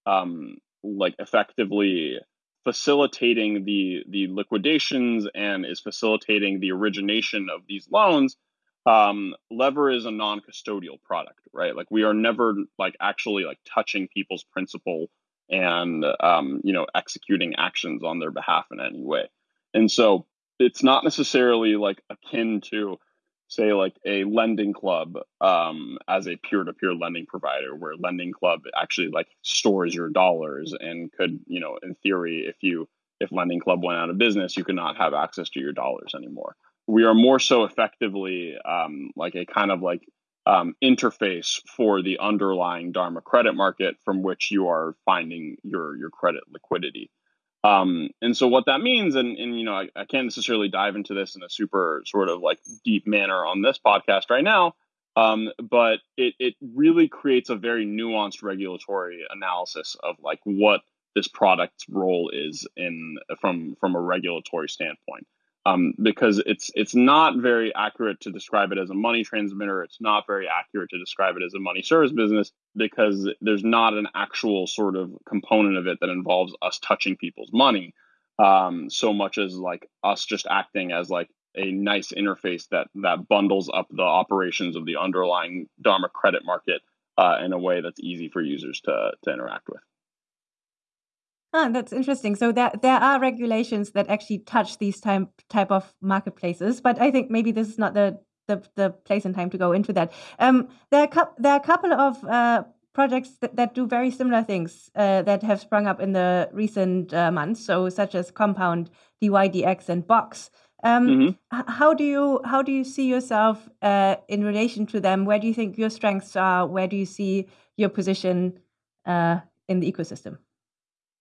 um, like effectively facilitating the the liquidations and is facilitating the origination of these loans um, lever is a non-custodial product right? Like we are never like actually like touching people's principal and um, you know executing actions on their behalf in any way. And so it's not necessarily like akin to say like a lending club um, as a peer-to-peer lending provider where lending club actually like stores your dollars and could you know in theory if you if lending club went out of business you could not have access to your dollars anymore. We are more so effectively um, like a kind of like um, interface for the underlying dharma credit market from which you are finding your your credit liquidity um, and so what that means, and, and you know, I, I, can't necessarily dive into this in a super sort of like deep manner on this podcast right now. Um, but it, it really creates a very nuanced regulatory analysis of like what this product's role is in from from a regulatory standpoint. Um, because it's it's not very accurate to describe it as a money transmitter. It's not very accurate to describe it as a money service business because there's not an actual sort of component of it that involves us touching people's money um, so much as like us just acting as like a nice interface that that bundles up the operations of the underlying Dharma credit market uh, in a way that's easy for users to to interact with. Ah, that's interesting. So there there are regulations that actually touch these type type of marketplaces, but I think maybe this is not the the, the place and time to go into that. Um, there are there are a couple of uh, projects that, that do very similar things uh, that have sprung up in the recent uh, months. So such as Compound, DYDX, and Box. Um, mm-hmm. How do you how do you see yourself uh, in relation to them? Where do you think your strengths are? Where do you see your position uh, in the ecosystem?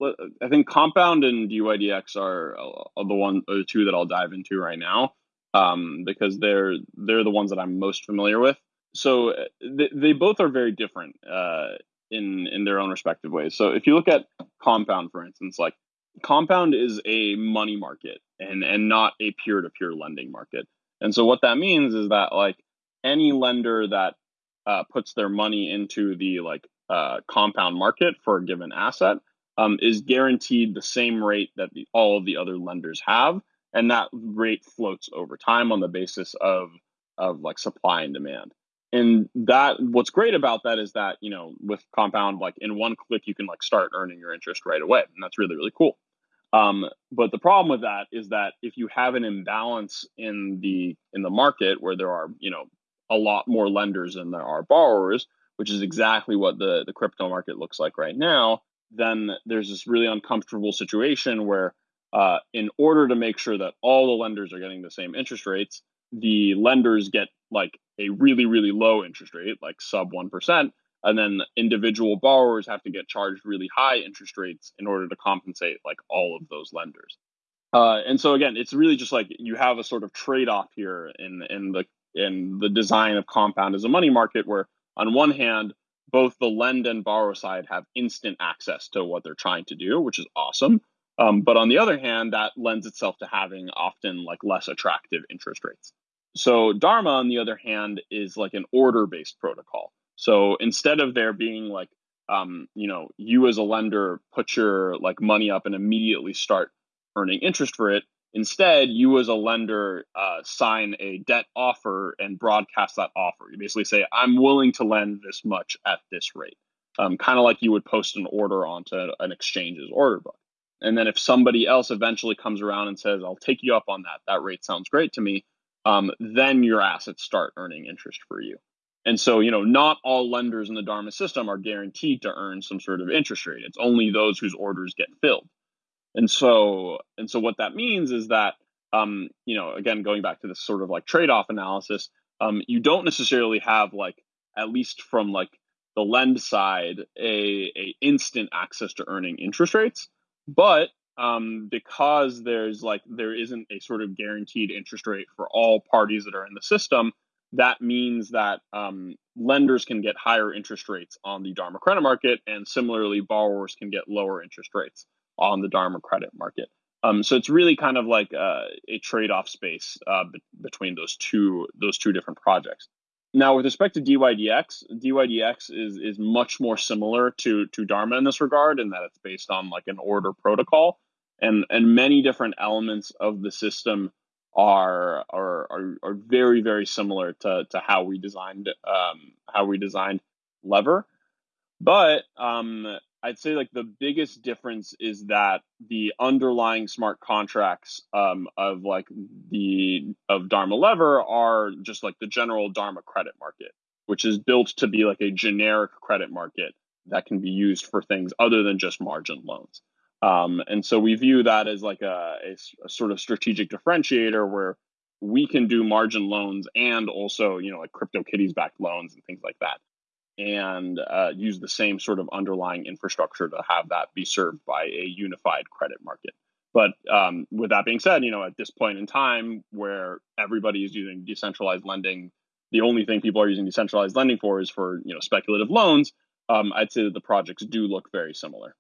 I think Compound and DYDX are, are the one or the two that I'll dive into right now um, because they're they're the ones that I'm most familiar with. So uh, they, they both are very different uh, in in their own respective ways. So if you look at Compound, for instance, like Compound is a money market and and not a peer to peer lending market. And so what that means is that like any lender that uh, puts their money into the like uh, compound market for a given asset um, is guaranteed the same rate that the, all of the other lenders have, and that rate floats over time on the basis of of like supply and demand. And that what's great about that is that you know with compound like in one click you can like start earning your interest right away, and that's really really cool. Um, but the problem with that is that if you have an imbalance in the in the market where there are you know a lot more lenders than there are borrowers, which is exactly what the the crypto market looks like right now, then there's this really uncomfortable situation where uh, in order to make sure that all the lenders are getting the same interest rates, the lenders get like a really really low interest rate, like sub one percent, and then individual borrowers have to get charged really high interest rates in order to compensate like all of those lenders. Uh, and so again, it's really just like you have a sort of trade-off here in in the in the design of compound as a money market, where on one hand, both the lend and borrow side have instant access to what they're trying to do, which is awesome. Um, but on the other hand, that lends itself to having often like less attractive interest rates. So Dharma, on the other hand, is like an order-based protocol. So instead of there being like, um, you know, you as a lender put your like money up and immediately start earning interest for it, instead you as a lender uh, sign a debt offer and broadcast that offer. You basically say, I'm willing to lend this much at this rate, um, kind of like you would post an order onto an exchange's order book. And then if somebody else eventually comes around and says, I'll take you up on that, that rate sounds great to me, um, then your assets start earning interest for you. And so, you know, not all lenders in the Dharma system are guaranteed to earn some sort of interest rate. It's only those whose orders get filled. And so, and so what that means is that, um, you know, again, going back to this sort of like trade-off analysis, um, you don't necessarily have like, at least from like the lend side, a, a instant access to earning interest rates. But um, because there's like there isn't a sort of guaranteed interest rate for all parties that are in the system, that means that um, lenders can get higher interest rates on the Dharma credit market, and similarly, borrowers can get lower interest rates on the Dharma credit market. Um, so it's really kind of like uh, a trade-off space uh, be- between those two those two different projects. Now, with respect to DYDX, DYDX is is much more similar to to Dharma in this regard, in that it's based on like an order protocol, and and many different elements of the system are are are, are very very similar to to how we designed um, how we designed lever but um, i'd say like the biggest difference is that the underlying smart contracts um, of like the of dharma lever are just like the general dharma credit market which is built to be like a generic credit market that can be used for things other than just margin loans. Um, and so we view that as like a, a, a, sort of strategic differentiator where we can do margin loans and also, you know, like CryptoKitties backed loans and things like that, and uh, use the same sort of underlying infrastructure to have that be served by a unified credit market. But um, with that being said, you know, at this point in time where everybody is using decentralized lending, the only thing people are using decentralized lending for is for you know speculative loans, um, I'd say that the projects do look very similar.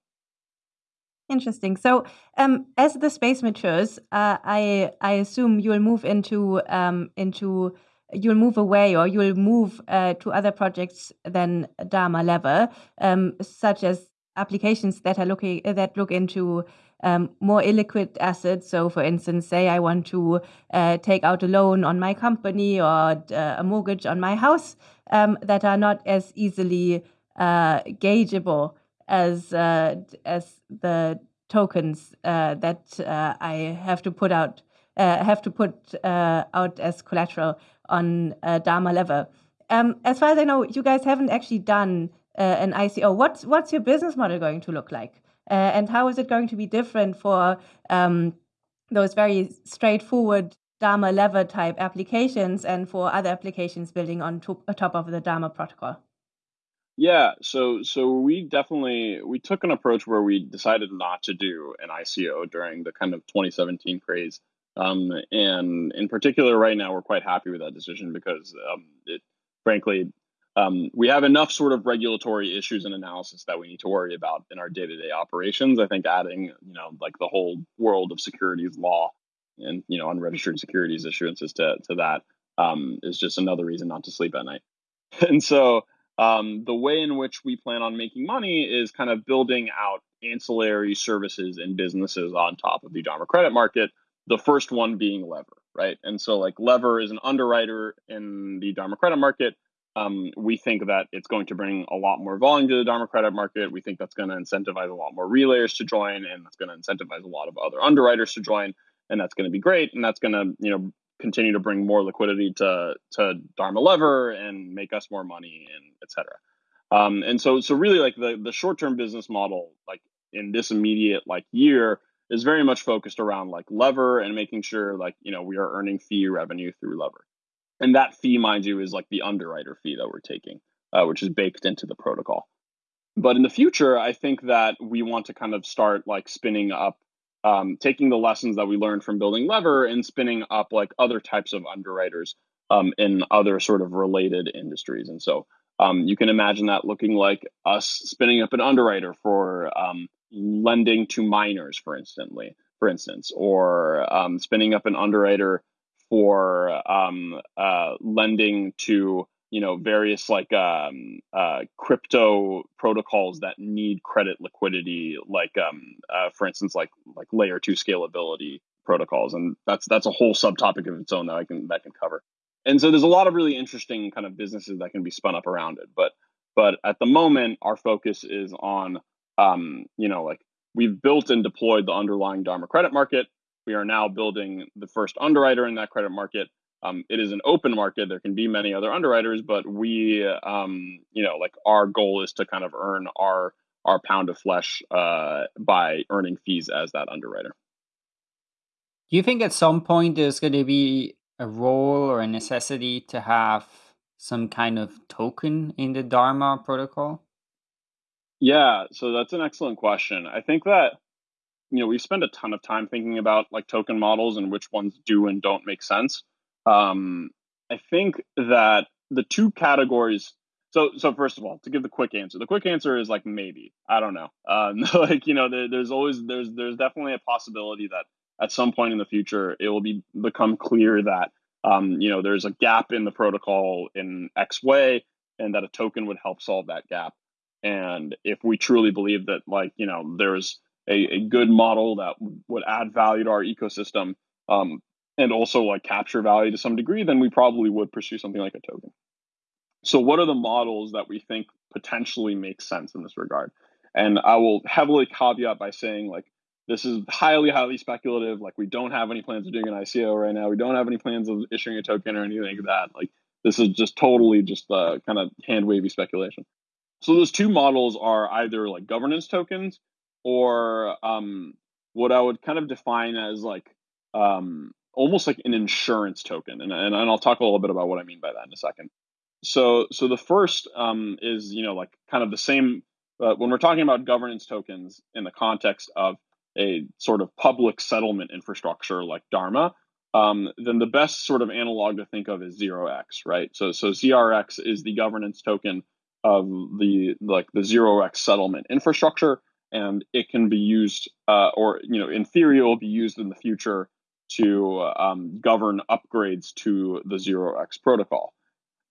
Interesting. So, um, as the space matures, uh, I I assume you'll move into um, into you'll move away or you'll move uh, to other projects than Dharma Lever, um, such as applications that are looking that look into um, more illiquid assets. So, for instance, say I want to uh, take out a loan on my company or uh, a mortgage on my house um, that are not as easily uh, gaugeable as uh, as the tokens uh, that uh, I have to put out have to put out as collateral on Dharma Lever. Um, as far as I know, you guys haven't actually done an ICO. What's what's your business model going to look like? Uh, and how is it going to be different for um, those very straightforward Dharma lever type applications and for other applications building on top, top of the Dharma protocol? Yeah, so so we definitely we took an approach where we decided not to do an ICO during the kind of 2017 craze, um, and in particular, right now we're quite happy with that decision because um, it frankly um, we have enough sort of regulatory issues and analysis that we need to worry about in our day-to-day operations. I think adding, you know, like the whole world of securities law and you know unregistered securities issuances to to that um, is just another reason not to sleep at night. (laughs) And so um, the way in which we plan on making money is kind of building out ancillary services and businesses on top of the Dharma credit market. The first one being Lever, right? And so like Lever is an underwriter in the Dharma credit market um, we think that it's going to bring a lot more volume to the Dharma credit market. We think that's going to incentivize a lot more relayers to join, and that's going to incentivize a lot of other underwriters to join, and that's going to be great. And that's going to you know continue to bring more liquidity to to Dharma Lever and make us more money and etc. Um, and so so really like the the short term business model like in this immediate like year is very much focused around like lever and making sure like you know we are earning fee revenue through lever and that fee, mind you, is like the underwriter fee that we're taking, uh, which is baked into the protocol. But in the future, I think that we want to kind of start like spinning up, um, taking the lessons that we learned from building Lever and spinning up like other types of underwriters um, in other sort of related industries. And so um, you can imagine that looking like us spinning up an underwriter for um, lending to miners, for instance, for instance, or um, spinning up an underwriter for um, uh, lending to you know various like um, uh, crypto protocols that need credit liquidity, like um, uh, for instance, like like layer two scalability protocols, and that's that's a whole subtopic of its own that I can that can cover. And so there's a lot of really interesting kind of businesses that can be spun up around it, but but at the moment our focus is on um, you know like we've built and deployed the underlying Dharma credit market we are now building the first underwriter in that credit market. Um, it is an open market. There can be many other underwriters, but we, um, you know, like our goal is to kind of earn our our pound of flesh uh, by earning fees as that underwriter. Do you think at some point there's going to be a role or a necessity to have some kind of token in the Dharma protocol? Yeah, so that's an excellent question. I think that you know, we spend a ton of time thinking about like token models and which ones do and don't make sense. Um, I think that the two categories. So, so first of all, to give the quick answer, the quick answer is like maybe. I don't know. Um, (laughs) like you know, there, there's always there's there's definitely a possibility that at some point in the future it will be become clear that um, you know there's a gap in the protocol in X way, and that a token would help solve that gap. And if we truly believe that, like you know, there's a, a good model that would add value to our ecosystem um, and also like capture value to some degree, then we probably would pursue something like a token. So, what are the models that we think potentially make sense in this regard? And I will heavily caveat by saying, like, this is highly, highly speculative. Like, we don't have any plans of doing an ICO right now. We don't have any plans of issuing a token or anything like that. Like, this is just totally just uh, kind of hand wavy speculation. So, those two models are either like governance tokens or um, what I would kind of define as like um, almost like an insurance token, and, and and I'll talk a little bit about what I mean by that in a second. So so the first um, is you know like kind of the same uh, when we're talking about governance tokens in the context of a sort of public settlement infrastructure like Dharma. um, then the best sort of analog to think of is 0x, right? So so ZRX is the governance token of the like the 0x settlement infrastructure, and it can be used, uh, or you know, in theory, it will be used in the future to um, govern upgrades to the 0x protocol.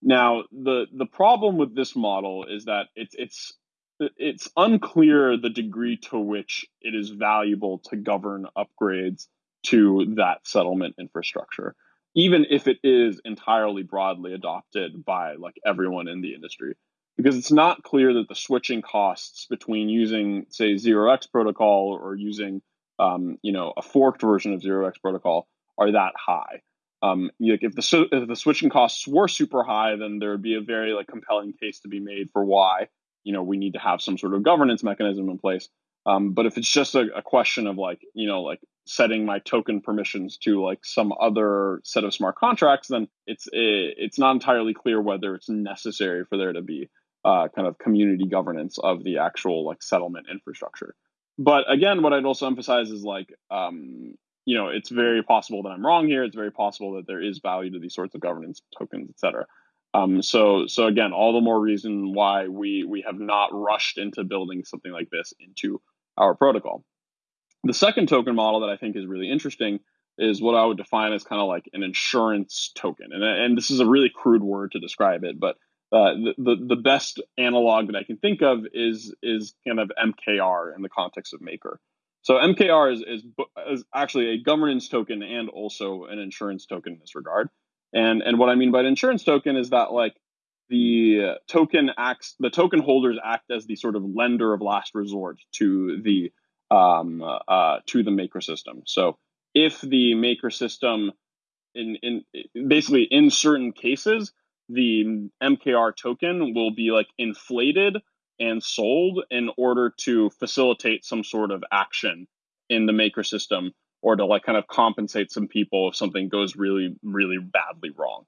Now, the the problem with this model is that it's it's it's unclear the degree to which it is valuable to govern upgrades to that settlement infrastructure, even if it is entirely broadly adopted by like everyone in the industry. Because it's not clear that the switching costs between using, say, 0x protocol or using, um, you know, a forked version of 0x protocol are that high. Um, if the if the switching costs were super high, then there would be a very like compelling case to be made for why you know we need to have some sort of governance mechanism in place. Um, but if it's just a, a, question of like you know like setting my token permissions to like some other set of smart contracts, then it's it's not entirely clear whether it's necessary for there to be uh, kind of community governance of the actual like settlement infrastructure. But again, what I'd also emphasize is like um, you know it's very possible that I'm wrong here. It's very possible that there is value to these sorts of governance tokens, et cetera. Um, so so again, all the more reason why we we have not rushed into building something like this into our protocol. The second token model that I think is really interesting is what I would define as kind of like an insurance token. And, and this is a really crude word to describe it, but uh, the, the, the best analog that I can think of is is kind of MKR in the context of Maker. So MKR is, is, is actually a governance token and also an insurance token in this regard. And and what I mean by an insurance token is that like the token acts the token holders act as the sort of lender of last resort to the um, uh, to the maker system. So if the maker system in in basically in certain cases the MKR token will be like inflated and sold in order to facilitate some sort of action in the maker system or to like kind of compensate some people if something goes really really badly wrong.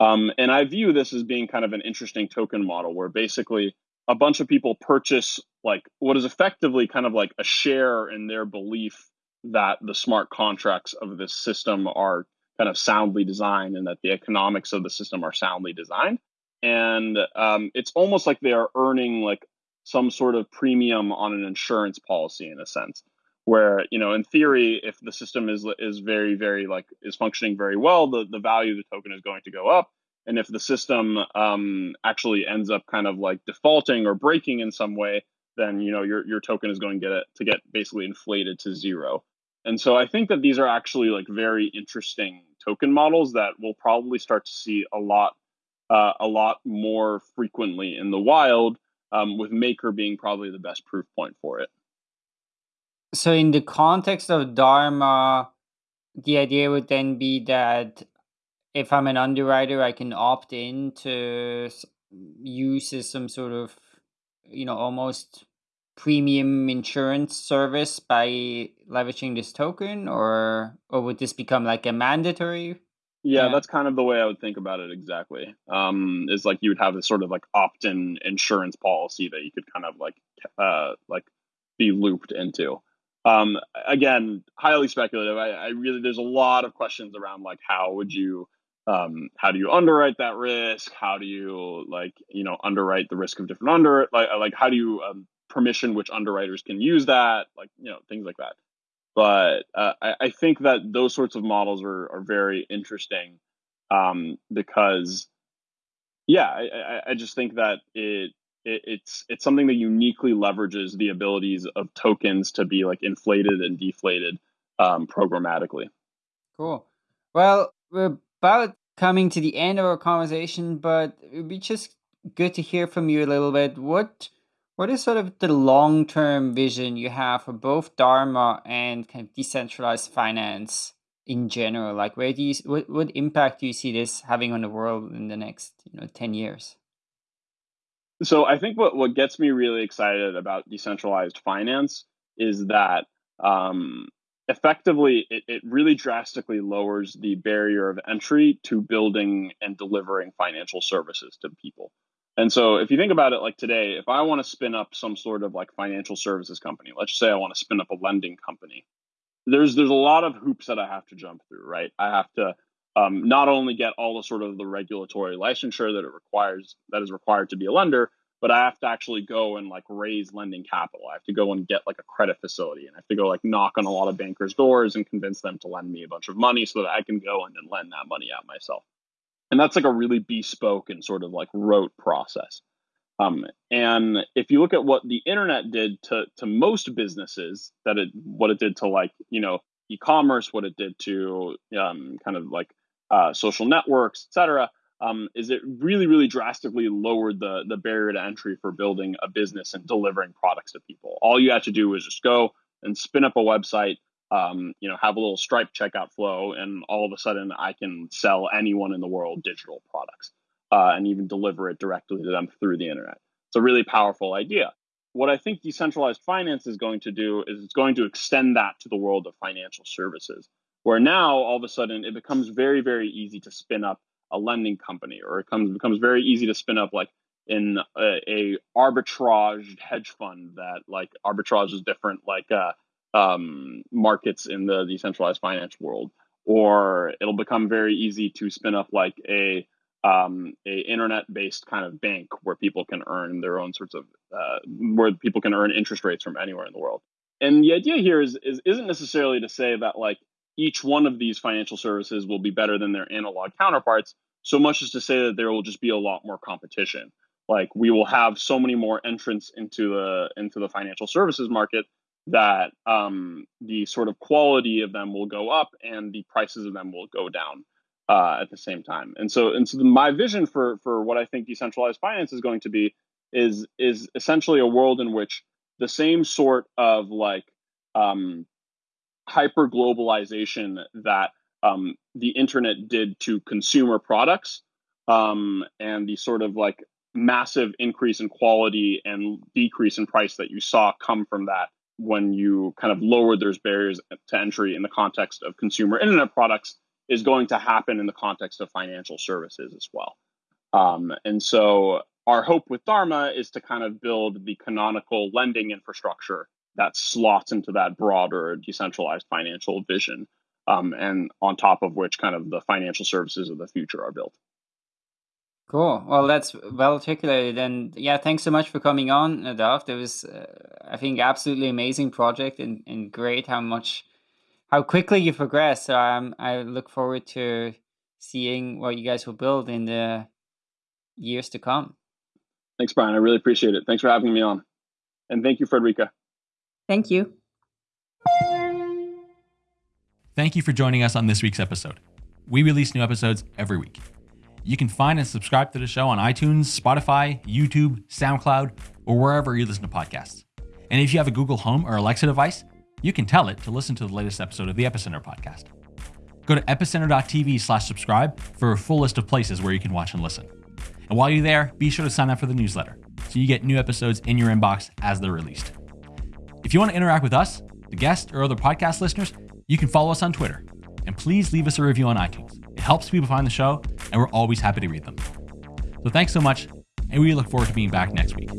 Um, and i view this as being kind of an interesting token model where basically a bunch of people purchase like what is effectively kind of like a share in their belief that the smart contracts of this system are kind of soundly designed and that the economics of the system are soundly designed. And um, it's almost like they are earning like some sort of premium on an insurance policy in a sense where you know in theory if the system is is very very like is functioning very well the, the value of the token is going to go up. And if the system um, actually ends up kind of like defaulting or breaking in some way then you know your, your token is going to get it to get basically inflated to zero and so i think that these are actually like very interesting token models that we'll probably start to see a lot uh, a lot more frequently in the wild um, with maker being probably the best proof point for it. So in the context of Dharma, the idea would then be that if I'm an underwriter, I can opt in to use as some sort of, you know, almost premium insurance service by leveraging this token, or or would this become like a mandatory? Yeah, yeah. that's kind of the way I would think about it exactly. Um, is like you would have this sort of like opt-in insurance policy that you could kind of like uh like be looped into. Um, again, highly speculative. I, I, really there's a lot of questions around like how would you um, how do you underwrite that risk? How do you like you know underwrite the risk of different under like like how do you um, permission which underwriters can use that like you know things like that. But uh, I, I, think that those sorts of models are are very interesting um, because yeah, I, I just think that it it, it's it's something that uniquely leverages the abilities of tokens to be like inflated and deflated um, programmatically. Cool. Well, we're about coming to the end of our conversation, but it'd be just good to hear from you a little bit. What what is sort of the long term vision you have for both Dharma and kind of decentralized finance in general? Like, where do you what what impact do you see this having on the world in the next you know ten years? So I think what, what gets me really excited about decentralized finance is that um, effectively it, it really drastically lowers the barrier of entry to building and delivering financial services to people. And so if you think about it like today, if I want to spin up some sort of like financial services company, let's say I want to spin up a lending company, there's there's a lot of hoops that I have to jump through, right? I have to um, not only get all the sort of the regulatory licensure that it requires that is required to be a lender, but I have to actually go and like raise lending capital. I have to go and get like a credit facility and I have to go like knock on a lot of bankers' doors and convince them to lend me a bunch of money so that I can go and then lend that money out myself. And that's like a really bespoke and sort of like rote process. Um, and if you look at what the internet did to to most businesses, that it what it did to like you know e-commerce, what it did to um, kind of like uh, social networks, et cetera, um, is it really, really drastically lowered the the barrier to entry for building a business and delivering products to people. All you had to do was just go and spin up a website, um, you know, have a little Stripe checkout flow, and all of a sudden I can sell anyone in the world digital products uh, and even deliver it directly to them through the internet. It's a really powerful idea. What I think decentralized finance is going to do is it's going to extend that to the world of financial services, where now all of a sudden it becomes very, very easy to spin up a lending company, or it comes becomes very easy to spin up like in a, a arbitrage hedge fund that like arbitrage is different like uh, um, markets in the decentralized finance world, or it'll become very easy to spin up like a um, a internet based kind of bank where people can earn their own sorts of uh, where people can earn interest rates from anywhere in the world. And the idea here is, is isn't necessarily to say that like each one of these financial services will be better than their analog counterparts, so much as to say that there will just be a lot more competition. Like we will have so many more entrants into the into the financial services market that um, the sort of quality of them will go up and the prices of them will go down uh, at the same time. And so, and so, my vision for for what I think decentralized finance is going to be is is essentially a world in which the same sort of like um, hyper globalization that um, the internet did to consumer products um, and the sort of like massive increase in quality and decrease in price that you saw come from that when you kind of lower those barriers to entry in the context of consumer internet products is going to happen in the context of financial services as well. Um, and so our hope with Dharma is to kind of build the canonical lending infrastructure that slots into that broader decentralized financial vision, um, and on top of which kind of the financial services of the future are built. Cool. Well, that's well articulated, and yeah, thanks so much for coming on, Nadav. It was, uh, I think, absolutely amazing project, and, and great how much, how quickly you progress. So um, I look forward to seeing what you guys will build in the years to come. Thanks, Brian. I really appreciate it. Thanks for having me on, and thank you, Friederike. Thank you. Thank you for joining us on this week's episode. We release new episodes every week. You can find and subscribe to the show on iTunes, Spotify, YouTube, SoundCloud, or wherever you listen to podcasts. And if you have a Google Home or Alexa device, you can tell it to listen to the latest episode of the Epicenter podcast. Go to epicenter.tv slash subscribe for a full list of places where you can watch and listen. And while you're there, be sure to sign up for the newsletter so you get new episodes in your inbox as they're released. If you want to interact with us, the guests, or other podcast listeners, you can follow us on Twitter. And please leave us a review on iTunes. It helps people find the show, and we're always happy to read them. So thanks so much, and we look forward to being back next week.